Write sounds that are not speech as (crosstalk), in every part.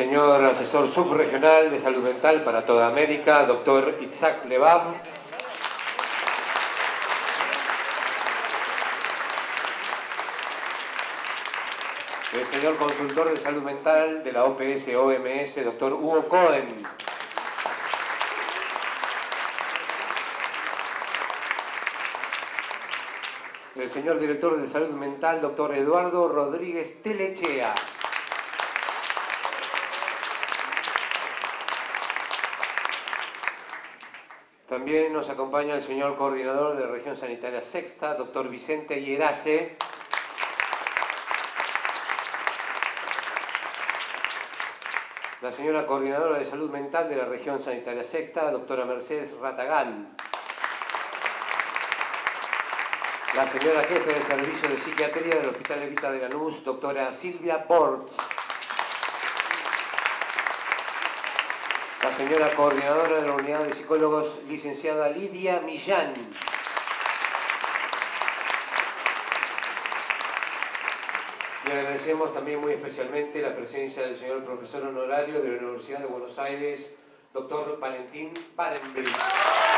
Señor asesor subregional de salud mental para toda América, doctor Itzhak Lebab. El señor consultor de salud mental de la OPS-OMS, doctor Hugo Cohen. El señor director de salud mental, doctor Eduardo Rodríguez Telechea. También nos acompaña el señor coordinador de la región sanitaria sexta, doctor Vicente Hierase. La señora coordinadora de salud mental de la región sanitaria sexta, doctora Mercedes Ratagán. La señora jefe del servicio de psiquiatría del Hospital Evita de Lanús, doctora Silvia Ports. La señora coordinadora de la unidad de psicólogos, licenciada Lidia Millán. Le agradecemos también muy especialmente la presencia del señor profesor honorario de la Universidad de Buenos Aires, doctor Valentín Barenbrich.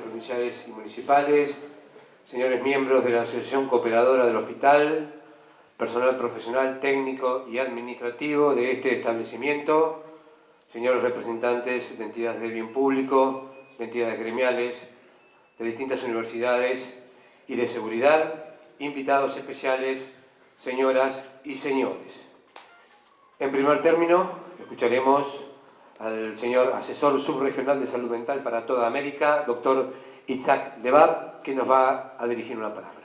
Provinciales y municipales, señores miembros de la Asociación Cooperadora del Hospital, personal profesional, técnico y administrativo de este establecimiento, señores representantes de entidades de bien público, de entidades gremiales, de distintas universidades y de seguridad, invitados especiales, señoras y señores. En primer término, escucharemos al señor asesor subregional de salud mental para toda América, doctor Itzhak Lebab, que nos va a dirigir una palabra.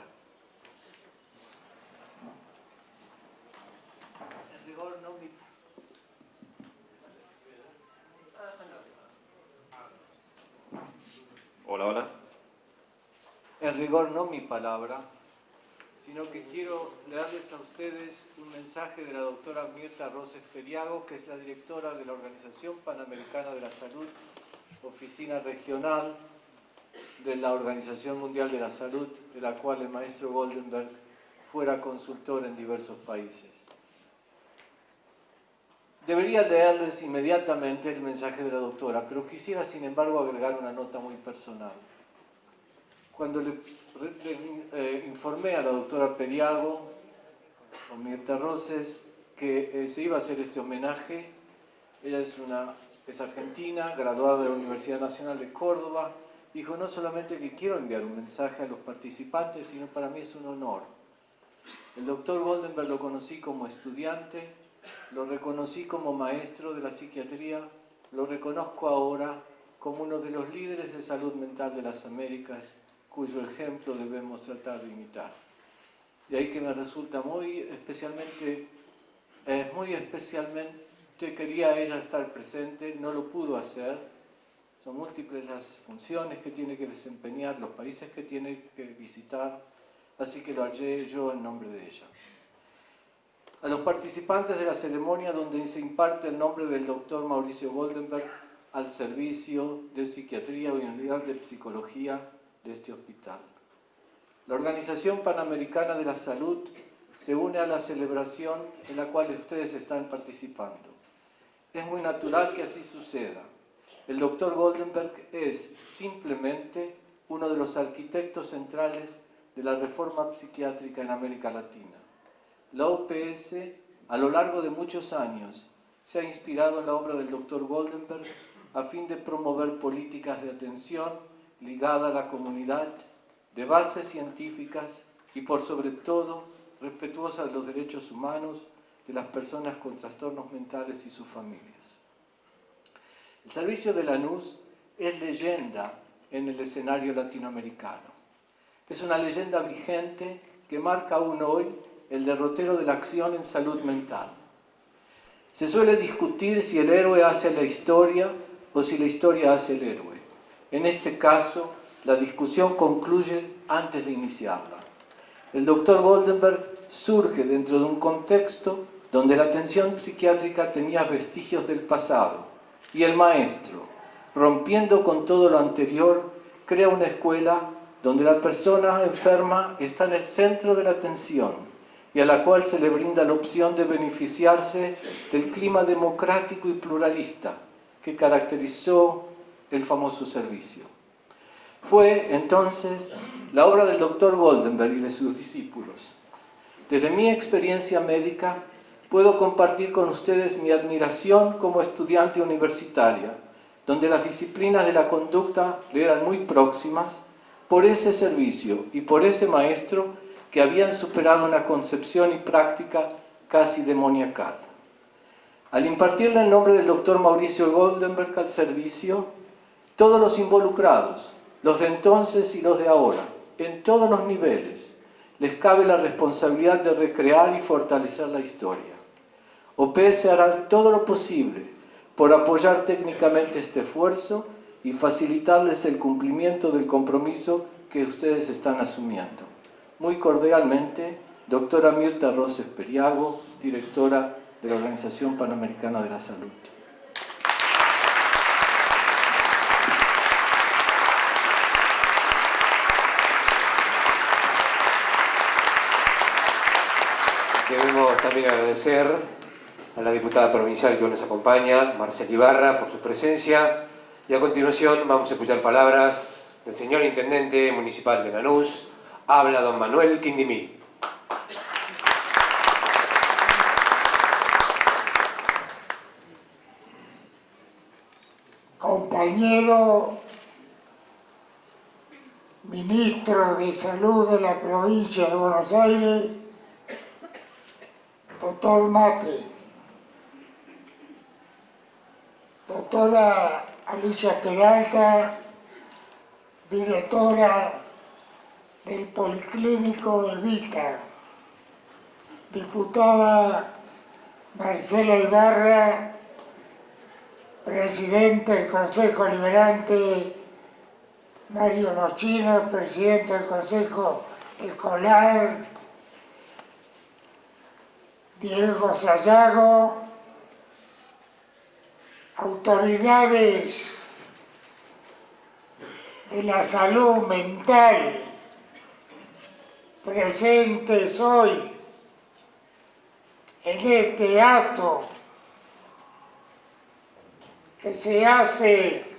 Hola, hola. En rigor no mi palabra, sino que quiero leerles a ustedes un mensaje de la doctora Mirta Roses Periago, que es la directora de la Organización Panamericana de la Salud, oficina regional de la Organización Mundial de la Salud, de la cual el maestro Goldenberg fuera consultor en diversos países. Debería leerles inmediatamente el mensaje de la doctora, pero quisiera sin embargo agregar una nota muy personal. Cuando le, eh, informé a la doctora Periago, Mirta Roses, que eh, se iba a hacer este homenaje, ella es argentina, graduada de la Universidad Nacional de Córdoba, dijo no solamente que quiero enviar un mensaje a los participantes, sino para mí es un honor. El doctor Goldenberg lo conocí como estudiante, lo reconocí como maestro de la psiquiatría, lo reconozco ahora como uno de los líderes de salud mental de las Américas cuyo ejemplo debemos tratar de imitar. De ahí que me resulta muy especialmente, eh, muy especialmente quería ella estar presente, no lo pudo hacer, son múltiples las funciones que tiene que desempeñar, los países que tiene que visitar, así que lo haré yo en nombre de ella. A los participantes de la ceremonia donde se imparte el nombre del doctor Mauricio Goldenberg al servicio de psiquiatría y unidad de psicología de este hospital. La Organización Panamericana de la Salud se une a la celebración en la cual ustedes están participando. Es muy natural que así suceda. El doctor Goldenberg es simplemente uno de los arquitectos centrales de la reforma psiquiátrica en América Latina. La OPS, a lo largo de muchos años, se ha inspirado en la obra del doctor Goldenberg a fin de promover políticas de atención ligada a la comunidad, de bases científicas y por sobre todo respetuosa de los derechos humanos de las personas con trastornos mentales y sus familias. El servicio de Lanús es leyenda en el escenario latinoamericano. Es una leyenda vigente que marca aún hoy el derrotero de la acción en salud mental. Se suele discutir si el héroe hace la historia o si la historia hace el héroe. En este caso, la discusión concluye antes de iniciarla. El doctor Goldenberg surge dentro de un contexto donde la atención psiquiátrica tenía vestigios del pasado y el maestro, rompiendo con todo lo anterior, crea una escuela donde la persona enferma está en el centro de la atención y a la cual se le brinda la opción de beneficiarse del clima democrático y pluralista que caracterizó el famoso servicio. Fue entonces la obra del doctor Goldenberg y de sus discípulos. Desde mi experiencia médica puedo compartir con ustedes mi admiración como estudiante universitaria, donde las disciplinas de la conducta le eran muy próximas por ese servicio y por ese maestro que habían superado una concepción y práctica casi demoniacal. Al impartirle el nombre del doctor Mauricio Goldenberg al servicio, todos los involucrados, los de entonces y los de ahora, en todos los niveles, les cabe la responsabilidad de recrear y fortalecer la historia. OPS hará todo lo posible por apoyar técnicamente este esfuerzo y facilitarles el cumplimiento del compromiso que ustedes están asumiendo. Muy cordialmente, doctora Mirta Roses Periago, directora de la Organización Panamericana de la Salud. Queremos también agradecer a la diputada provincial que hoy nos acompaña, Marcela Ibarra, por su presencia. Y a continuación vamos a escuchar palabras del señor Intendente Municipal de Lanús. Habla don Manuel Quindimí. Compañero Ministro de Salud de la provincia de Buenos Aires, doctor Mate, doctora Alicia Peralta, directora del Policlínico de Vita, diputada Marcela Ibarra, presidente del Consejo Liberante. Mario Nochino, presidente del Consejo Escolar, Diego Sayago, autoridades de la salud mental presentes hoy en este acto que se hace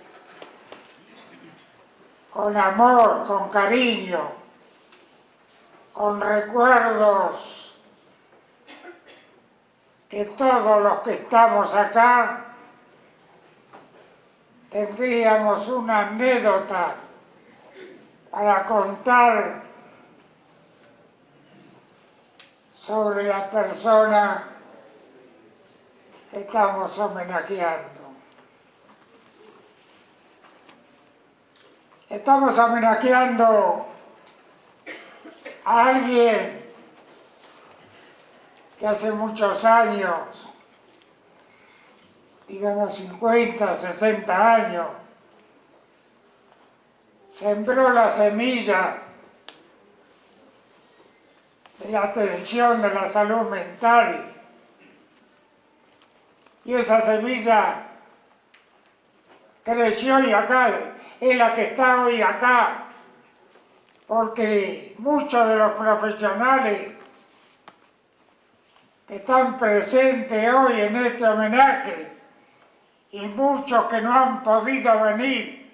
con amor, con cariño, con recuerdos que todos los que estamos acá tendríamos una anécdota para contar sobre la persona que estamos homenajeando. Estamos homenajeando a alguien que hace muchos años digamos 50, 60 años, sembró la semilla de la atención de la salud mental. Y esa semilla creció y acá es la que está hoy acá porque muchos de los profesionales que están presentes hoy en este homenaje y muchos que no han podido venir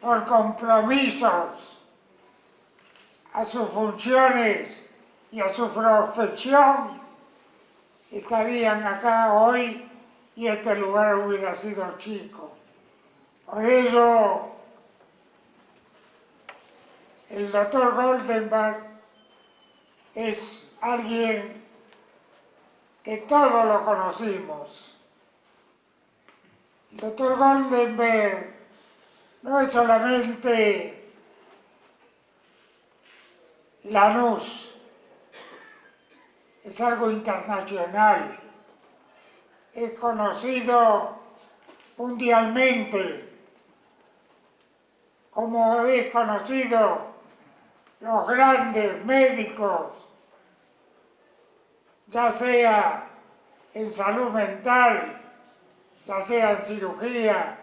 por compromisos a sus funciones y a su profesión, estarían acá hoy y este lugar hubiera sido chico. Por ello, el doctor Goldenberg es alguien que todos lo conocimos. El doctor Goldenberg no es solamente Lanús, es algo internacional, es conocido mundialmente como he conocido los grandes médicos, ya sea en salud mental, ya sea en cirugía,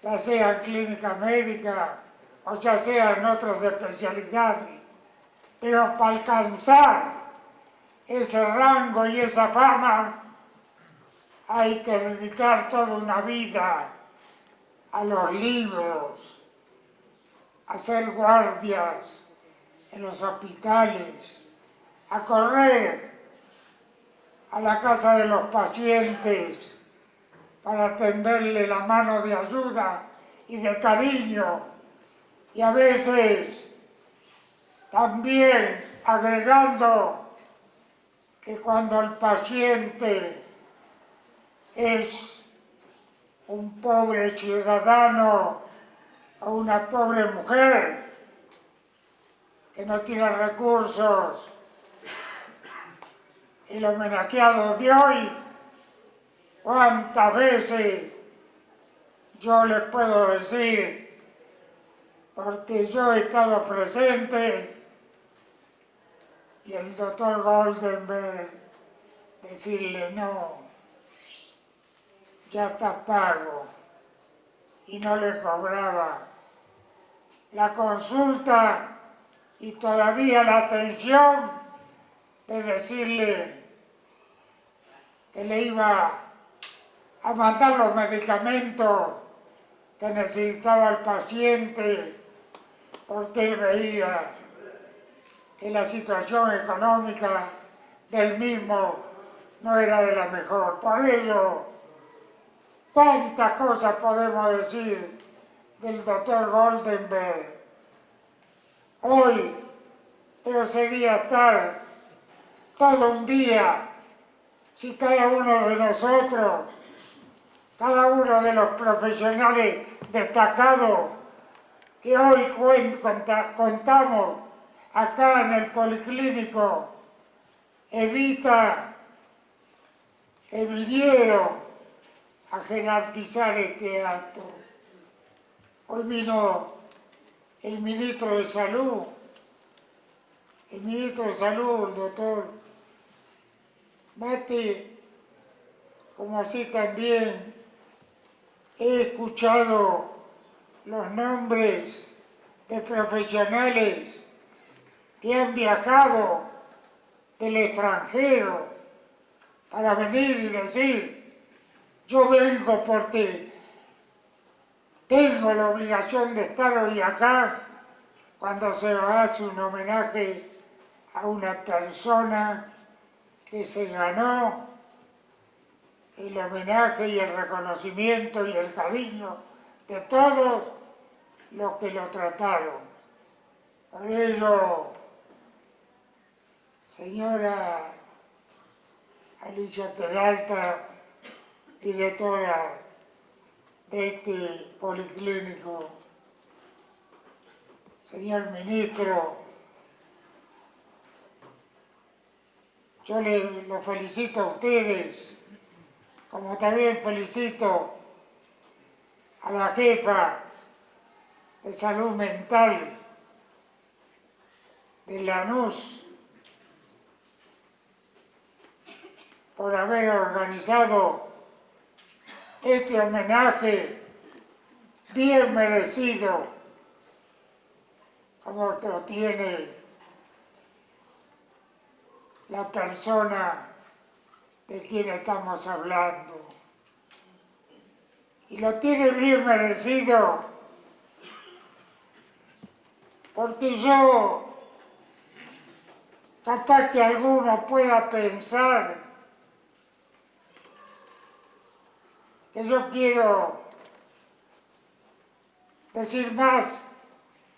ya sea en clínica médica o ya sea en otras especialidades. Pero para alcanzar ese rango y esa fama hay que dedicar toda una vida a los libros, a ser guardias en los hospitales, a correr a la casa de los pacientes para tenderle la mano de ayuda y de cariño. Y a veces también agregando que cuando el paciente es un pobre ciudadano o una pobre mujer que no tiene recursos, el homenajeado de hoy, cuántas veces yo le puedo decir, porque yo he estado presente, y el doctor Goldenberg decirle no, ya está pago, y no le cobraba. La consulta y todavía la atención de decirle que le iba a mandar los medicamentos que necesitaba el paciente porque él veía que la situación económica del mismo no era de la mejor. Por ello, cuántas cosas podemos decir del doctor Goldenberg hoy, pero sería estar todo un día si cada uno de nosotros, cada uno de los profesionales destacados que hoy contamos acá en el Policlínico, evita que vinieron a jerarquizar este acto. Hoy vino el ministro de Salud, el ministro de Salud, el doctor Mate, como así también he escuchado los nombres de profesionales que han viajado del extranjero para venir y decir, yo vengo porque tengo la obligación de estar hoy acá cuando se hace un homenaje a una persona que se ganó el homenaje y el reconocimiento y el cariño de todos los que lo trataron. Por ello, señora Alicia Peralta, directora de este policlínico, señor ministro, Yo le, lo felicito a ustedes, como también felicito a la jefa de salud mental de Lanús por haber organizado este homenaje bien merecido como lo tiene la persona de quien estamos hablando. Y lo tiene bien merecido porque yo, capaz que alguno pueda pensar que yo quiero decir más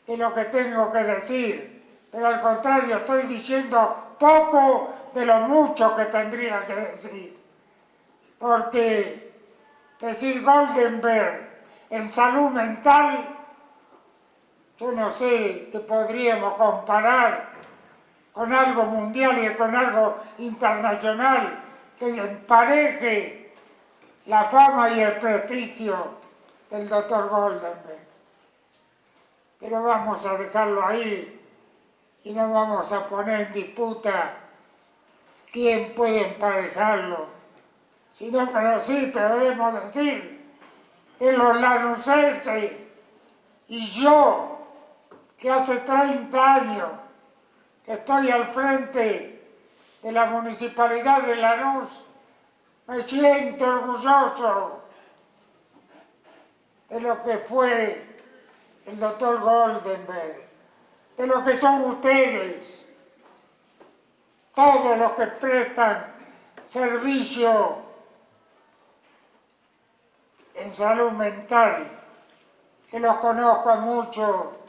de lo que tengo que decir, pero al contrario estoy diciendo poco de lo mucho que tendría que decir. Porque decir Goldenberg en salud mental, yo no sé que podríamos comparar con algo mundial y con algo internacional que empareje la fama y el prestigio del doctor Goldenberg. pero vamos a dejarlo ahí y no vamos a poner en disputa quién puede emparejarlo, sino pero sí podemos decir que los lanucenses y yo, que hace 30 años que estoy al frente de la Municipalidad de Lanús, me siento orgulloso de lo que fue el doctor Goldenberg, de lo que son ustedes, todos los que prestan servicio en salud mental, que los conozco mucho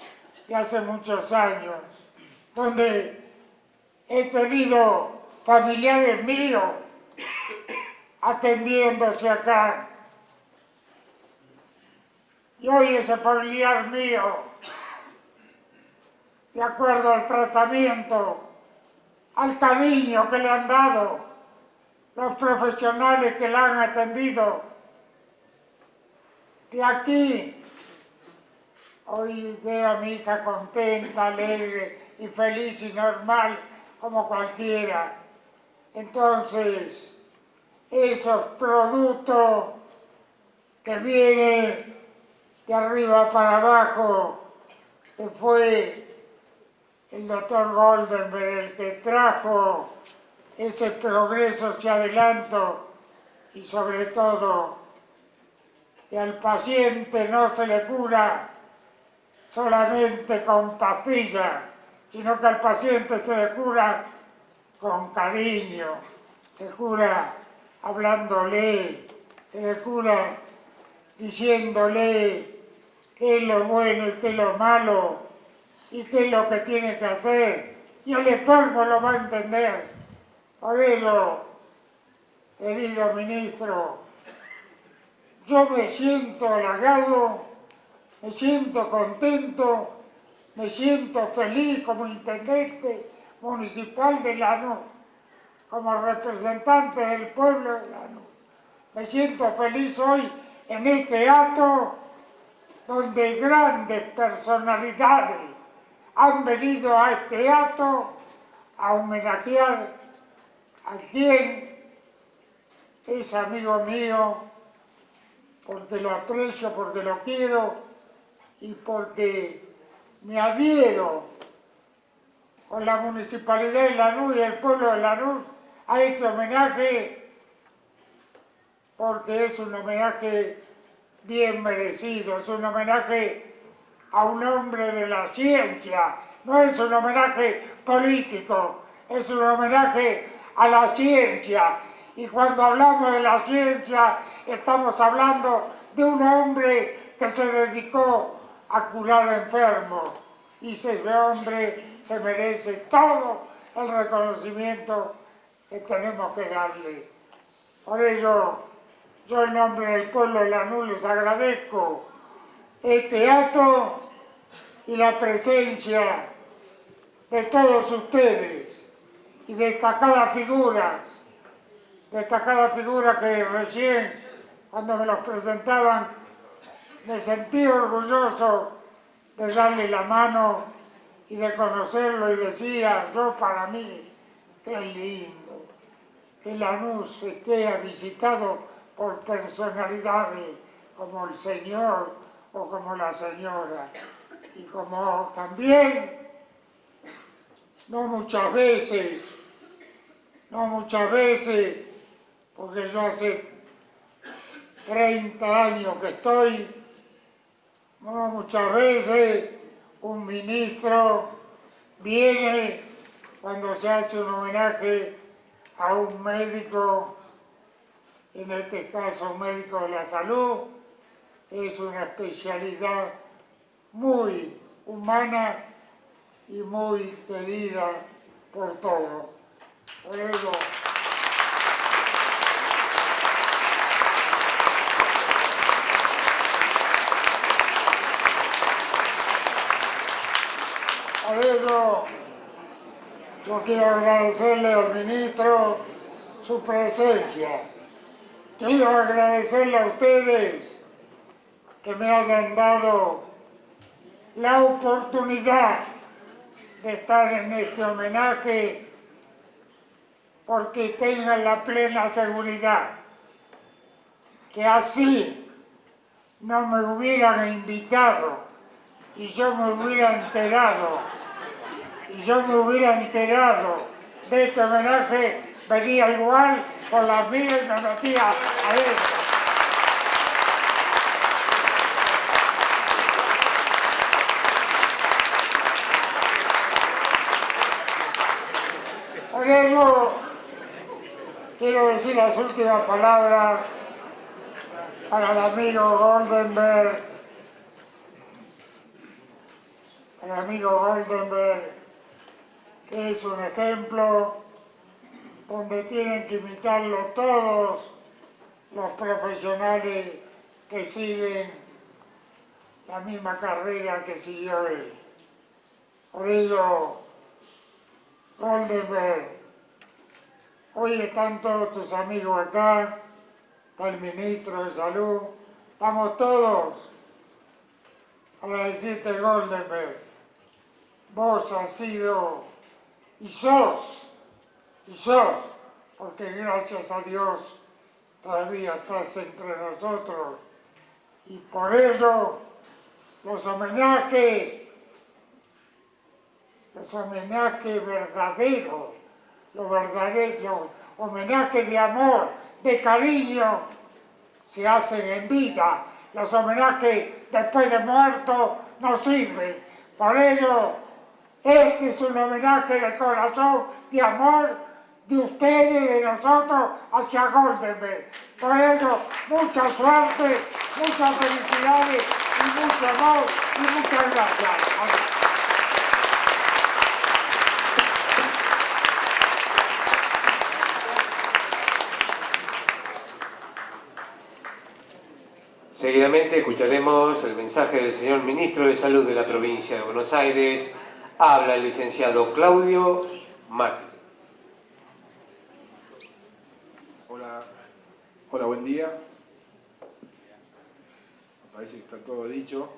de hace muchos años, donde he tenido familiares míos atendiéndose acá. Y hoy ese familiar mío, de acuerdo al tratamiento, al cariño que le han dado los profesionales que la han atendido, de aquí hoy veo a mi hija contenta, alegre y feliz y normal como cualquiera. Entonces, esos productos que vienen de arriba para abajo, que fue el doctor Goldenberg el que trajo ese progreso, ese adelanto y sobre todo que al paciente no se le cura solamente con pastillas, sino que al paciente se le cura con cariño, se cura hablándole, se le cura diciéndole qué es lo bueno y qué es lo malo y qué es lo que tiene que hacer. Y el enfermo lo va a entender. Por eso, querido ministro, yo me siento halagado, me siento contento, me siento feliz como intendente municipal de Lanús como representante del pueblo de Lanús. Me siento feliz hoy en este acto donde grandes personalidades han venido a este acto a homenajear a quien es amigo mío, porque lo aprecio, porque lo quiero y porque me adhiero con la Municipalidad de Lanús y el pueblo de Lanús a este homenaje porque es un homenaje bien merecido, es un homenaje a un hombre de la ciencia, no es un homenaje político, es un homenaje a la ciencia. Y cuando hablamos de la ciencia, estamos hablando de un hombre que se dedicó a curar enfermos. Y ese hombre se merece todo el reconocimiento que tenemos que darle. Por ello, yo en nombre del pueblo de Lanús les agradezco este acto y la presencia de todos ustedes y destacadas figuras, destacadas figuras que recién cuando me los presentaban me sentí orgulloso de darle la mano y de conocerlo y decía yo para mí, qué lindo que Lanús esté visitado por personalidades como el señor o como la señora. Y como también, no muchas veces, no muchas veces, porque yo hace 30 años que estoy, no muchas veces un ministro viene cuando se hace un homenaje a un médico, en este caso un médico de la salud, es una especialidad muy humana y muy querida por todos. Por eso, por eso yo quiero agradecerle al ministro su presencia. Quiero agradecerle a ustedes que me hayan dado la oportunidad de estar en este homenaje porque tengan la plena seguridad que así no me hubieran invitado y yo me hubiera enterado y yo me hubiera enterado de este homenaje venía igual con las mías y metía adentro. Por eso quiero decir las últimas palabras para el amigo Goldenberg, el amigo Goldenberg, que es un ejemplo donde tienen que imitarlo todos los profesionales que siguen la misma carrera que siguió él. Por ello, Goldenberg, hoy están todos tus amigos acá, está el ministro de Salud, estamos todos. Para decirte, Goldenberg, vos has sido y sos y sos, porque gracias a Dios todavía estás entre nosotros. Y por ello los homenajes, los homenajes verdaderos, los verdaderos homenajes de amor, de cariño, se hacen en vida. Los homenajes después de muerto no sirven. Por ello, este es un homenaje de corazón, de amor, de ustedes de nosotros hacia Goldenberg. Por eso, mucha suerte, muchas felicidades y mucho amor y muchas gracias. Seguidamente escucharemos el mensaje del señor Ministro de Salud de la provincia de Buenos Aires. Habla el licenciado Claudio Martí. Hola, buen día. Parece que está todo dicho.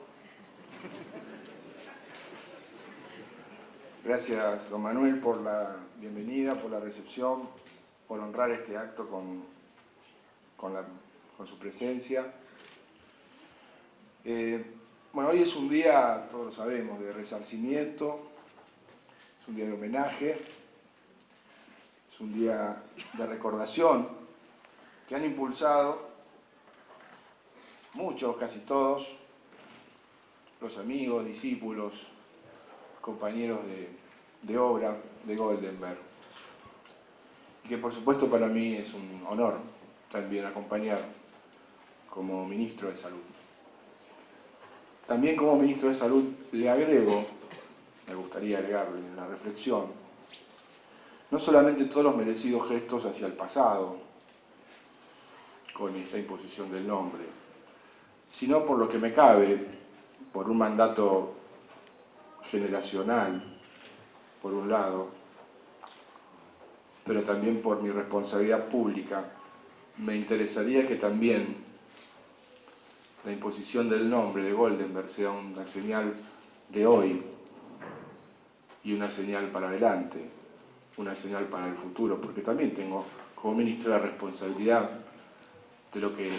Gracias, don Manuel, por la bienvenida, por la recepción, por honrar este acto con, con, su presencia. Eh, bueno, hoy es un día, todos lo sabemos, de resarcimiento, es un día de homenaje, es un día de recordación que han impulsado muchos, casi todos, los amigos, discípulos, compañeros de, obra de Goldenberg. Y que por supuesto para mí es un honor también acompañar como ministro de Salud. También como ministro de Salud le agrego, me gustaría agregarle en la reflexión, no solamente todos los merecidos gestos hacia el pasado, con esta imposición del nombre, sino por lo que me cabe, por un mandato generacional, por un lado, pero también por mi responsabilidad pública, me interesaría que también la imposición del nombre de Goldenberg sea una señal de hoy y una señal para adelante, una señal para el futuro, porque también tengo como ministro la responsabilidad de lo que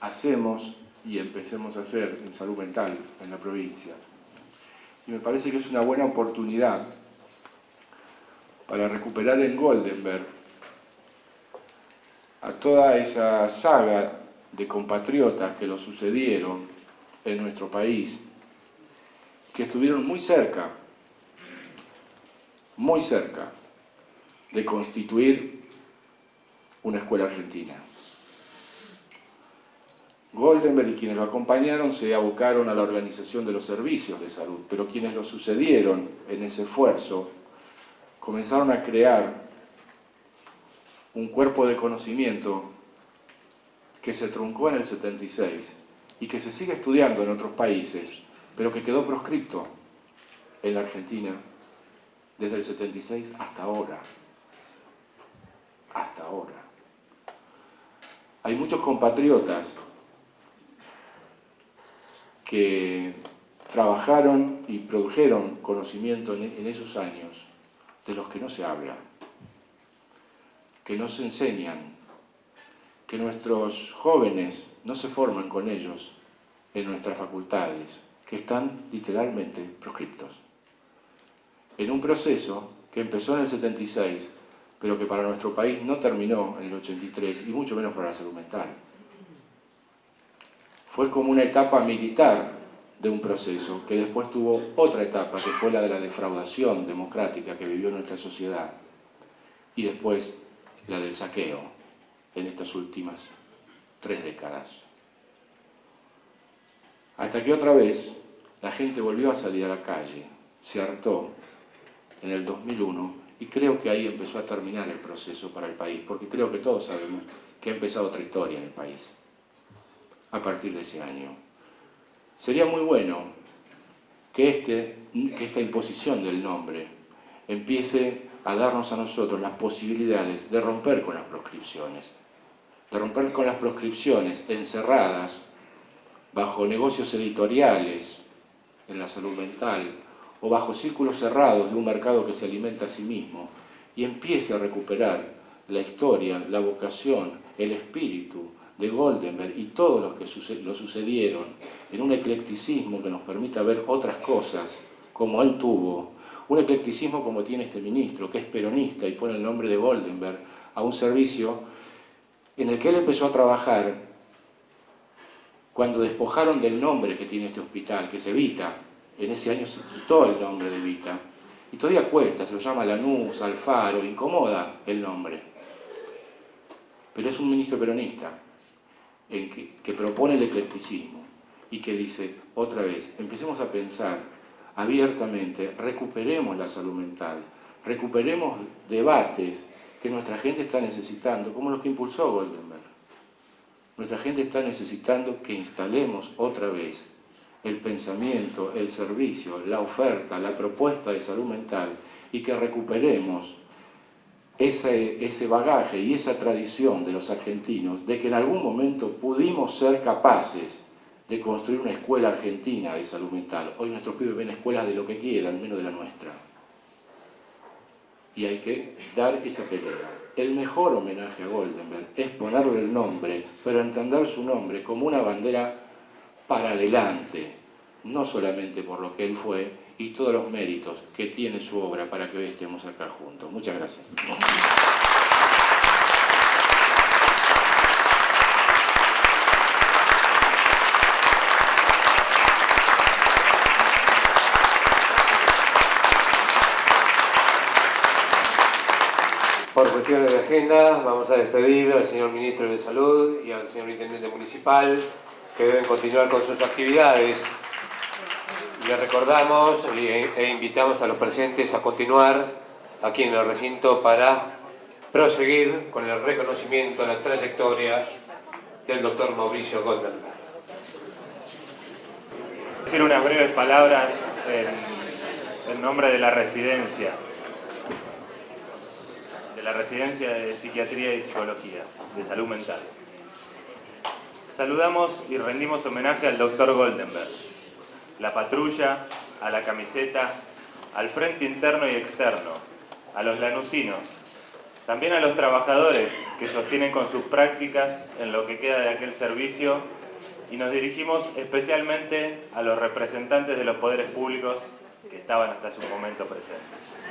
hacemos y empecemos a hacer en salud mental en la provincia. Y me parece que es una buena oportunidad para recuperar en Goldenberg a toda esa saga de compatriotas que lo sucedieron en nuestro país, que estuvieron muy cerca, muy cerca de constituir una escuela argentina. Goldenberg y quienes lo acompañaron se abocaron a la organización de los servicios de salud, pero quienes lo sucedieron en ese esfuerzo comenzaron a crear un cuerpo de conocimiento que se truncó en el 76 y que se sigue estudiando en otros países, pero que quedó proscripto en la Argentina desde el 76 hasta ahora. Hasta ahora. Hay muchos compatriotas que trabajaron y produjeron conocimiento en esos años de los que no se habla, que no se enseñan, que nuestros jóvenes no se forman con ellos en nuestras facultades, que están literalmente proscriptos. En un proceso que empezó en el 76, pero que para nuestro país no terminó en el 83, y mucho menos para la salud mental. Fue como una etapa militar de un proceso, que después tuvo otra etapa, que fue la de la defraudación democrática que vivió nuestra sociedad, y después la del saqueo en estas últimas tres décadas. Hasta que otra vez la gente volvió a salir a la calle, se hartó en el 2001 y creo que ahí empezó a terminar el proceso para el país, porque creo que todos sabemos que ha empezado otra historia en el país a partir de ese año. Sería muy bueno que, este, que esta imposición del nombre empiece a darnos a nosotros las posibilidades de romper con las proscripciones, de romper con las proscripciones encerradas bajo negocios editoriales en la salud mental o bajo círculos cerrados de un mercado que se alimenta a sí mismo y empiece a recuperar la historia, la vocación, el espíritu de Goldenberg y todos los que lo sucedieron en un eclecticismo que nos permita ver otras cosas como él tuvo, un eclecticismo como tiene este ministro, que es peronista y pone el nombre de Goldenberg a un servicio en el que él empezó a trabajar cuando despojaron del nombre que tiene este hospital, que es Evita, en ese año se quitó el nombre de Evita, y todavía cuesta, se lo llama Lanús, Alfaro, incomoda el nombre. Pero es un ministro peronista, que, propone el eclecticismo y que dice, otra vez, empecemos a pensar abiertamente, recuperemos la salud mental, recuperemos debates que nuestra gente está necesitando, como los que impulsó Goldenberg. Nuestra gente está necesitando que instalemos otra vez el pensamiento, el servicio, la oferta, la propuesta de salud mental y que recuperemos ese, ese bagaje y esa tradición de los argentinos de que en algún momento pudimos ser capaces de construir una escuela argentina de salud mental. Hoy nuestros pibes ven escuelas de lo que quieran, menos de la nuestra. Y hay que dar esa pelea. El mejor homenaje a Goldenberg es ponerle el nombre, pero entender su nombre como una bandera para adelante, no solamente por lo que él fue, y todos los méritos que tiene su obra para que hoy estemos acá juntos. Muchas gracias. Por de agenda, vamos a despedir al señor Ministro de Salud y al señor Intendente Municipal, que deben continuar con sus actividades. Le recordamos e invitamos a los presentes a continuar aquí en el recinto para proseguir con el reconocimiento a la trayectoria del doctor Mauricio Goldenberg. Decir unas breves palabras en nombre de la residencia, de la residencia de Psiquiatría y Psicología, de Salud Mental. Saludamos y rendimos homenaje al doctor Goldenberg, la patrulla, a la camiseta, al frente interno y externo, a los lanucinos, también a los trabajadores que sostienen con sus prácticas en lo que queda de aquel servicio y nos dirigimos especialmente a los representantes de los poderes públicos que estaban hasta su momento presentes.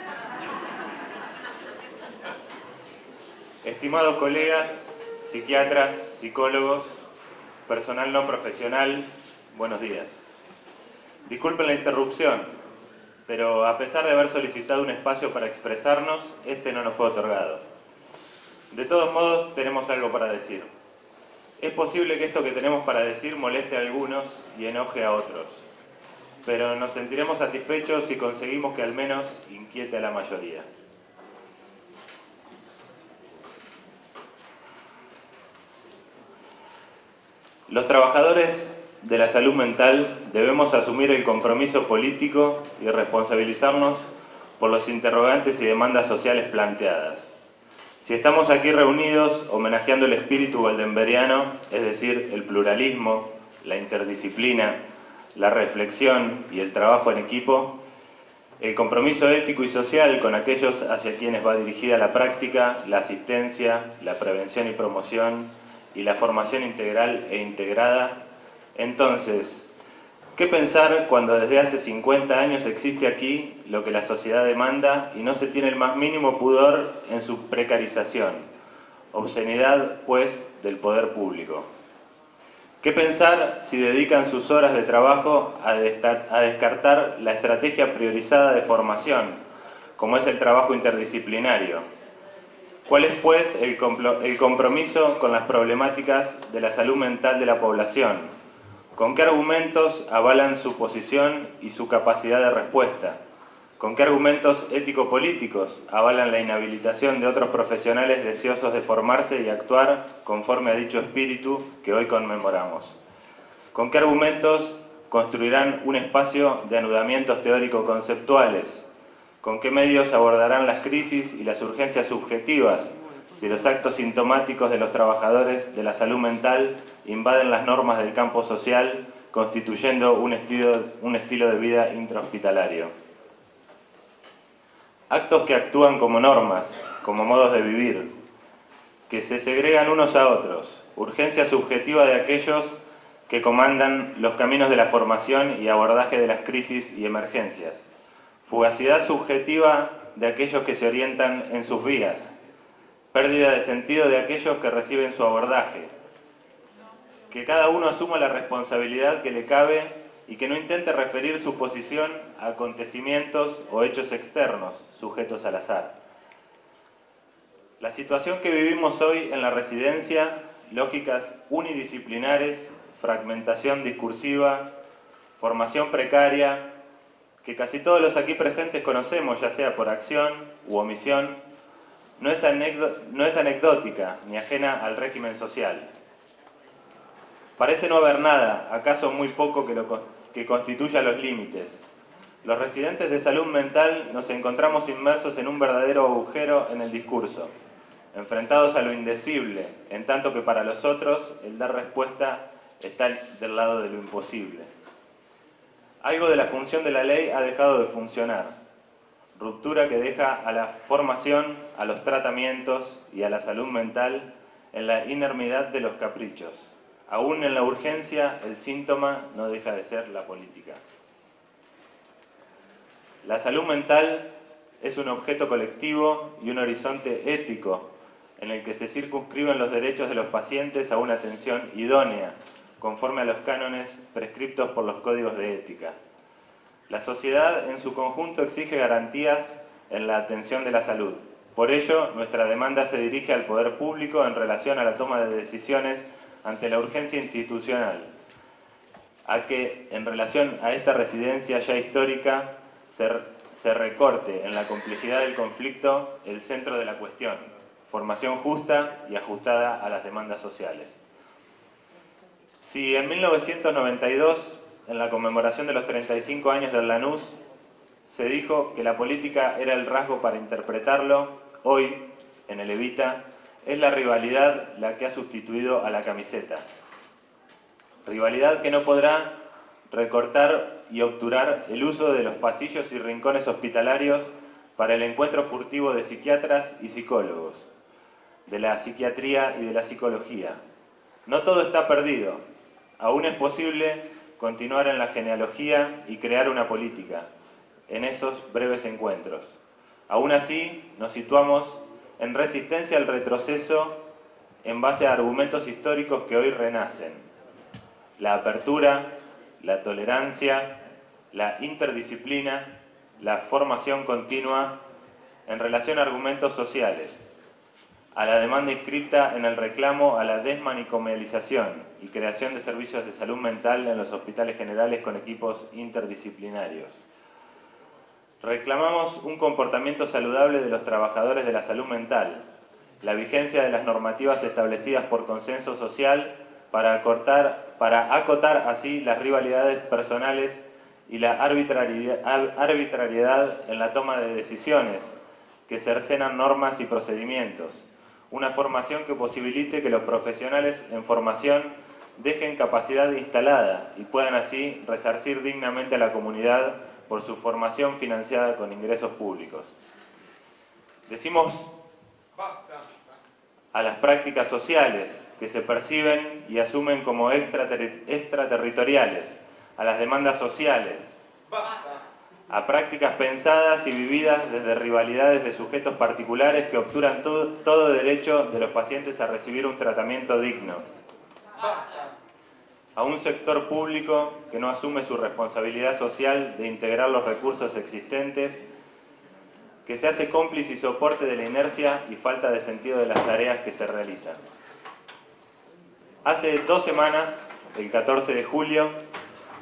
Estimados colegas, psiquiatras, psicólogos, personal no profesional, buenos días. Disculpen la interrupción, pero a pesar de haber solicitado un espacio para expresarnos, este no nos fue otorgado. De todos modos, tenemos algo para decir. Es posible que esto que tenemos para decir moleste a algunos y enoje a otros, pero nos sentiremos satisfechos si conseguimos que al menos inquiete a la mayoría. Los trabajadores de la salud mental debemos asumir el compromiso político y responsabilizarnos por los interrogantes y demandas sociales planteadas. Si estamos aquí reunidos homenajeando el espíritu goldemberiano, es decir, el pluralismo, la interdisciplina, la reflexión y el trabajo en equipo, el compromiso ético y social con aquellos hacia quienes va dirigida la práctica, la asistencia, la prevención y promoción y la formación integral e integrada. Entonces, ¿qué pensar cuando desde hace 50 años existe aquí lo que la sociedad demanda y no se tiene el más mínimo pudor en su precarización? Obscenidad, pues, del poder público. ¿Qué pensar si dedican sus horas de trabajo a, descartar la estrategia priorizada de formación, como es el trabajo interdisciplinario? ¿Cuál es, pues, el compromiso con las problemáticas de la salud mental de la población? ¿Con qué argumentos avalan su posición y su capacidad de respuesta? ¿Con qué argumentos ético-políticos avalan la inhabilitación de otros profesionales deseosos de formarse y actuar conforme a dicho espíritu que hoy conmemoramos? ¿Con qué argumentos construirán un espacio de anudamientos teórico-conceptuales? ¿Con qué medios abordarán las crisis y las urgencias subjetivas si los actos sintomáticos de los trabajadores de la salud mental invaden las normas del campo social constituyendo un estilo, de vida intrahospitalario? actos que actúan como normas, como modos de vivir, que se segregan unos a otros, urgencia subjetiva de aquellos que comandan los caminos de la formación y abordaje de las crisis y emergencias, fugacidad subjetiva de aquellos que se orientan en sus vías, pérdida de sentido de aquellos que reciben su abordaje, que cada uno asuma la responsabilidad que le cabe y que no intente referir su posición a acontecimientos o hechos externos, sujetos al azar. La situación que vivimos hoy en la residencia, lógicas unidisciplinares, fragmentación discursiva, formación precaria, que casi todos los aquí presentes conocemos, ya sea por acción u omisión, no es, anecdótica ni ajena al régimen social. Parece no haber nada, acaso muy poco que que constituya los límites. Los residentes de salud mental nos encontramos inmersos en un verdadero agujero en el discurso, enfrentados a lo indecible, en tanto que para los otros el dar respuesta está del lado de lo imposible. Algo de la función de la ley ha dejado de funcionar, ruptura que deja a la formación, a los tratamientos y a la salud mental en la inermidad de los caprichos, Aún en la urgencia, el síntoma no deja de ser la política. La salud mental es un objeto colectivo y un horizonte ético en el que se circunscriben los derechos de los pacientes a una atención idónea, conforme a los cánones prescriptos por los códigos de ética. La sociedad en su conjunto exige garantías en la atención de la salud. Por ello, nuestra demanda se dirige al poder público en relación a la toma de decisiones ante la urgencia institucional a que, en relación a esta residencia ya histórica, se, recorte en la complejidad del conflicto el centro de la cuestión, formación justa y ajustada a las demandas sociales. Si en 1992, en la conmemoración de los 35 años del Lanús, se dijo que la política era el rasgo para interpretarlo, hoy, en el Evita, es la rivalidad la que ha sustituido a la camiseta. Rivalidad que no podrá recortar y obturar el uso de los pasillos y rincones hospitalarios para el encuentro furtivo de psiquiatras y psicólogos, de la psiquiatría y de la psicología. No todo está perdido. Aún es posible continuar en la genealogía y crear una política, en esos breves encuentros. Aún así, nos situamos en resistencia al retroceso en base a argumentos históricos que hoy renacen. La apertura, la tolerancia, la interdisciplina, la formación continua en relación a argumentos sociales, a la demanda inscrita en el reclamo a la desmanicomialización y creación de servicios de salud mental en los hospitales generales con equipos interdisciplinarios Reclamamos un comportamiento saludable de los trabajadores de la salud mental, la vigencia de las normativas establecidas por consenso social para, para acotar así las rivalidades personales y la arbitrariedad, en la toma de decisiones que cercenan normas y procedimientos. Una formación que posibilite que los profesionales en formación dejen capacidad instalada y puedan así resarcir dignamente a la comunidad por su formación financiada con ingresos públicos. Decimos a las prácticas sociales que se perciben y asumen como extraterritoriales, a las demandas sociales, a prácticas pensadas y vividas desde rivalidades de sujetos particulares que obturan todo, todo derecho de los pacientes a recibir un tratamiento digno. A un sector público que no asume su responsabilidad social de integrar los recursos existentes, que se hace cómplice y soporte de la inercia y falta de sentido de las tareas que se realizan. Hace dos semanas, el 14 de julio,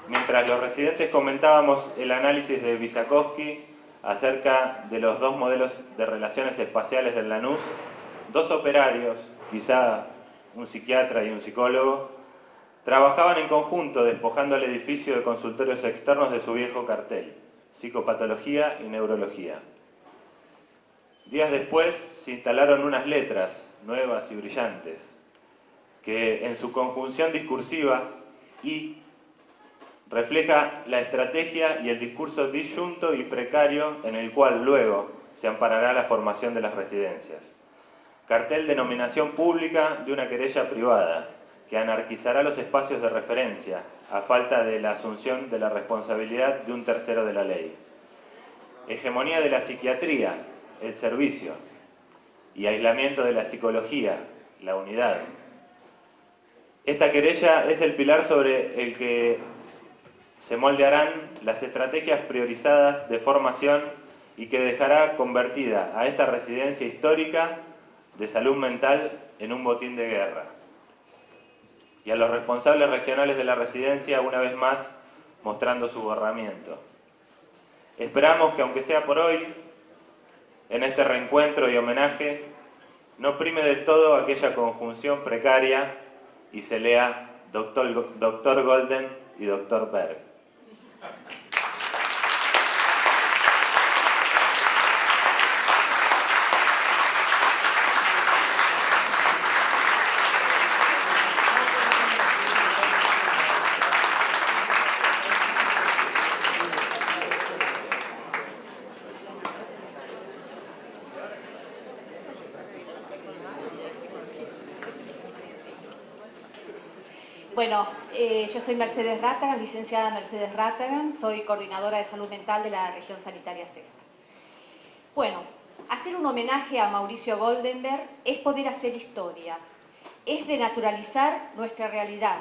mientras los residentes comentábamos el análisis de Visakowski acerca de los dos modelos de relaciones espaciales del Lanús, dos operarios, quizá un psiquiatra y un psicólogo, trabajaban en conjunto despojando el edificio de consultorios externos de su viejo cartel, psicopatología y neurología. Días después se instalaron unas letras nuevas y brillantes, que en su conjunción discursiva y refleja la estrategia y el discurso disyunto y precario en el cual luego se amparará la formación de las residencias. Cartel de nominación pública de una querella privada, que anarquizará los espacios de referencia, a falta de la asunción de la responsabilidad de un tercero de la ley. Hegemonía de la psiquiatría, el servicio, y aislamiento de la psicología, la unidad. Esta querella es el pilar sobre el que se moldearán las estrategias priorizadas de formación y que dejará convertida a esta residencia histórica de salud mental en un botín de guerra. Y a los responsables regionales de la residencia, una vez más, mostrando su borramiento. Esperamos que, aunque sea por hoy, en este reencuentro y homenaje, no prime del todo aquella conjunción precaria y se lea Doctor, Doctor Golden y Doctor Berg. Bueno, eh, yo soy Mercedes Ratagan, licenciada Mercedes Ratagan, soy coordinadora de salud mental de la región sanitaria sexta. Bueno, hacer un homenaje a Mauricio Goldenberg es poder hacer historia, es de naturalizar nuestra realidad.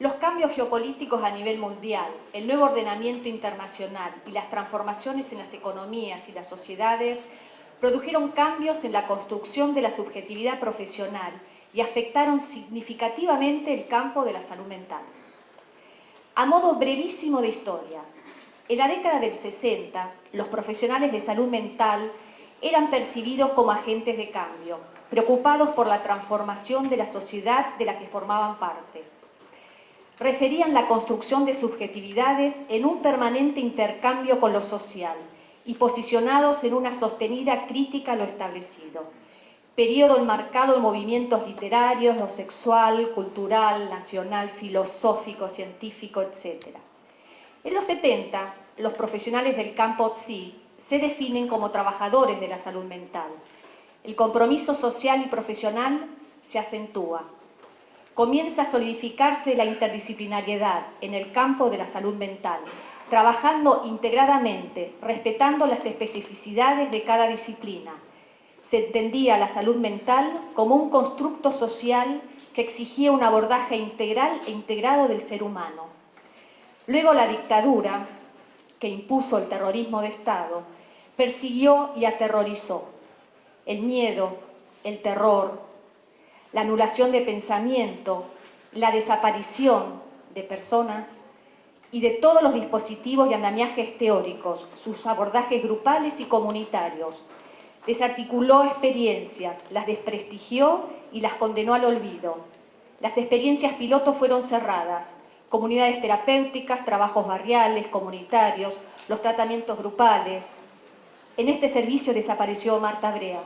Los cambios geopolíticos a nivel mundial, el nuevo ordenamiento internacional y las transformaciones en las economías y las sociedades produjeron cambios en la construcción de la subjetividad profesional y afectaron significativamente el campo de la salud mental. A modo brevísimo de historia, en la década del 60, los profesionales de salud mental eran percibidos como agentes de cambio, preocupados por la transformación de la sociedad de la que formaban parte. Referían la construcción de subjetividades en un permanente intercambio con lo social y posicionados en una sostenida crítica a lo establecido periodo enmarcado en movimientos literarios, lo sexual, cultural, nacional, filosófico, científico, etc. En los 70, los profesionales del campo PSI se definen como trabajadores de la salud mental. El compromiso social y profesional se acentúa. Comienza a solidificarse la interdisciplinariedad en el campo de la salud mental, trabajando integradamente, respetando las especificidades de cada disciplina, se entendía la salud mental como un constructo social que exigía un abordaje integral e integrado del ser humano. Luego la dictadura, que impuso el terrorismo de Estado, persiguió y aterrorizó. El miedo, el terror, la anulación de pensamiento, la desaparición de personas y de todos los dispositivos y andamiajes teóricos, sus abordajes grupales y comunitarios, Desarticuló experiencias, las desprestigió y las condenó al olvido. Las experiencias pilotos fueron cerradas, comunidades terapéuticas, trabajos barriales, comunitarios, los tratamientos grupales. En este servicio desapareció Marta Brea.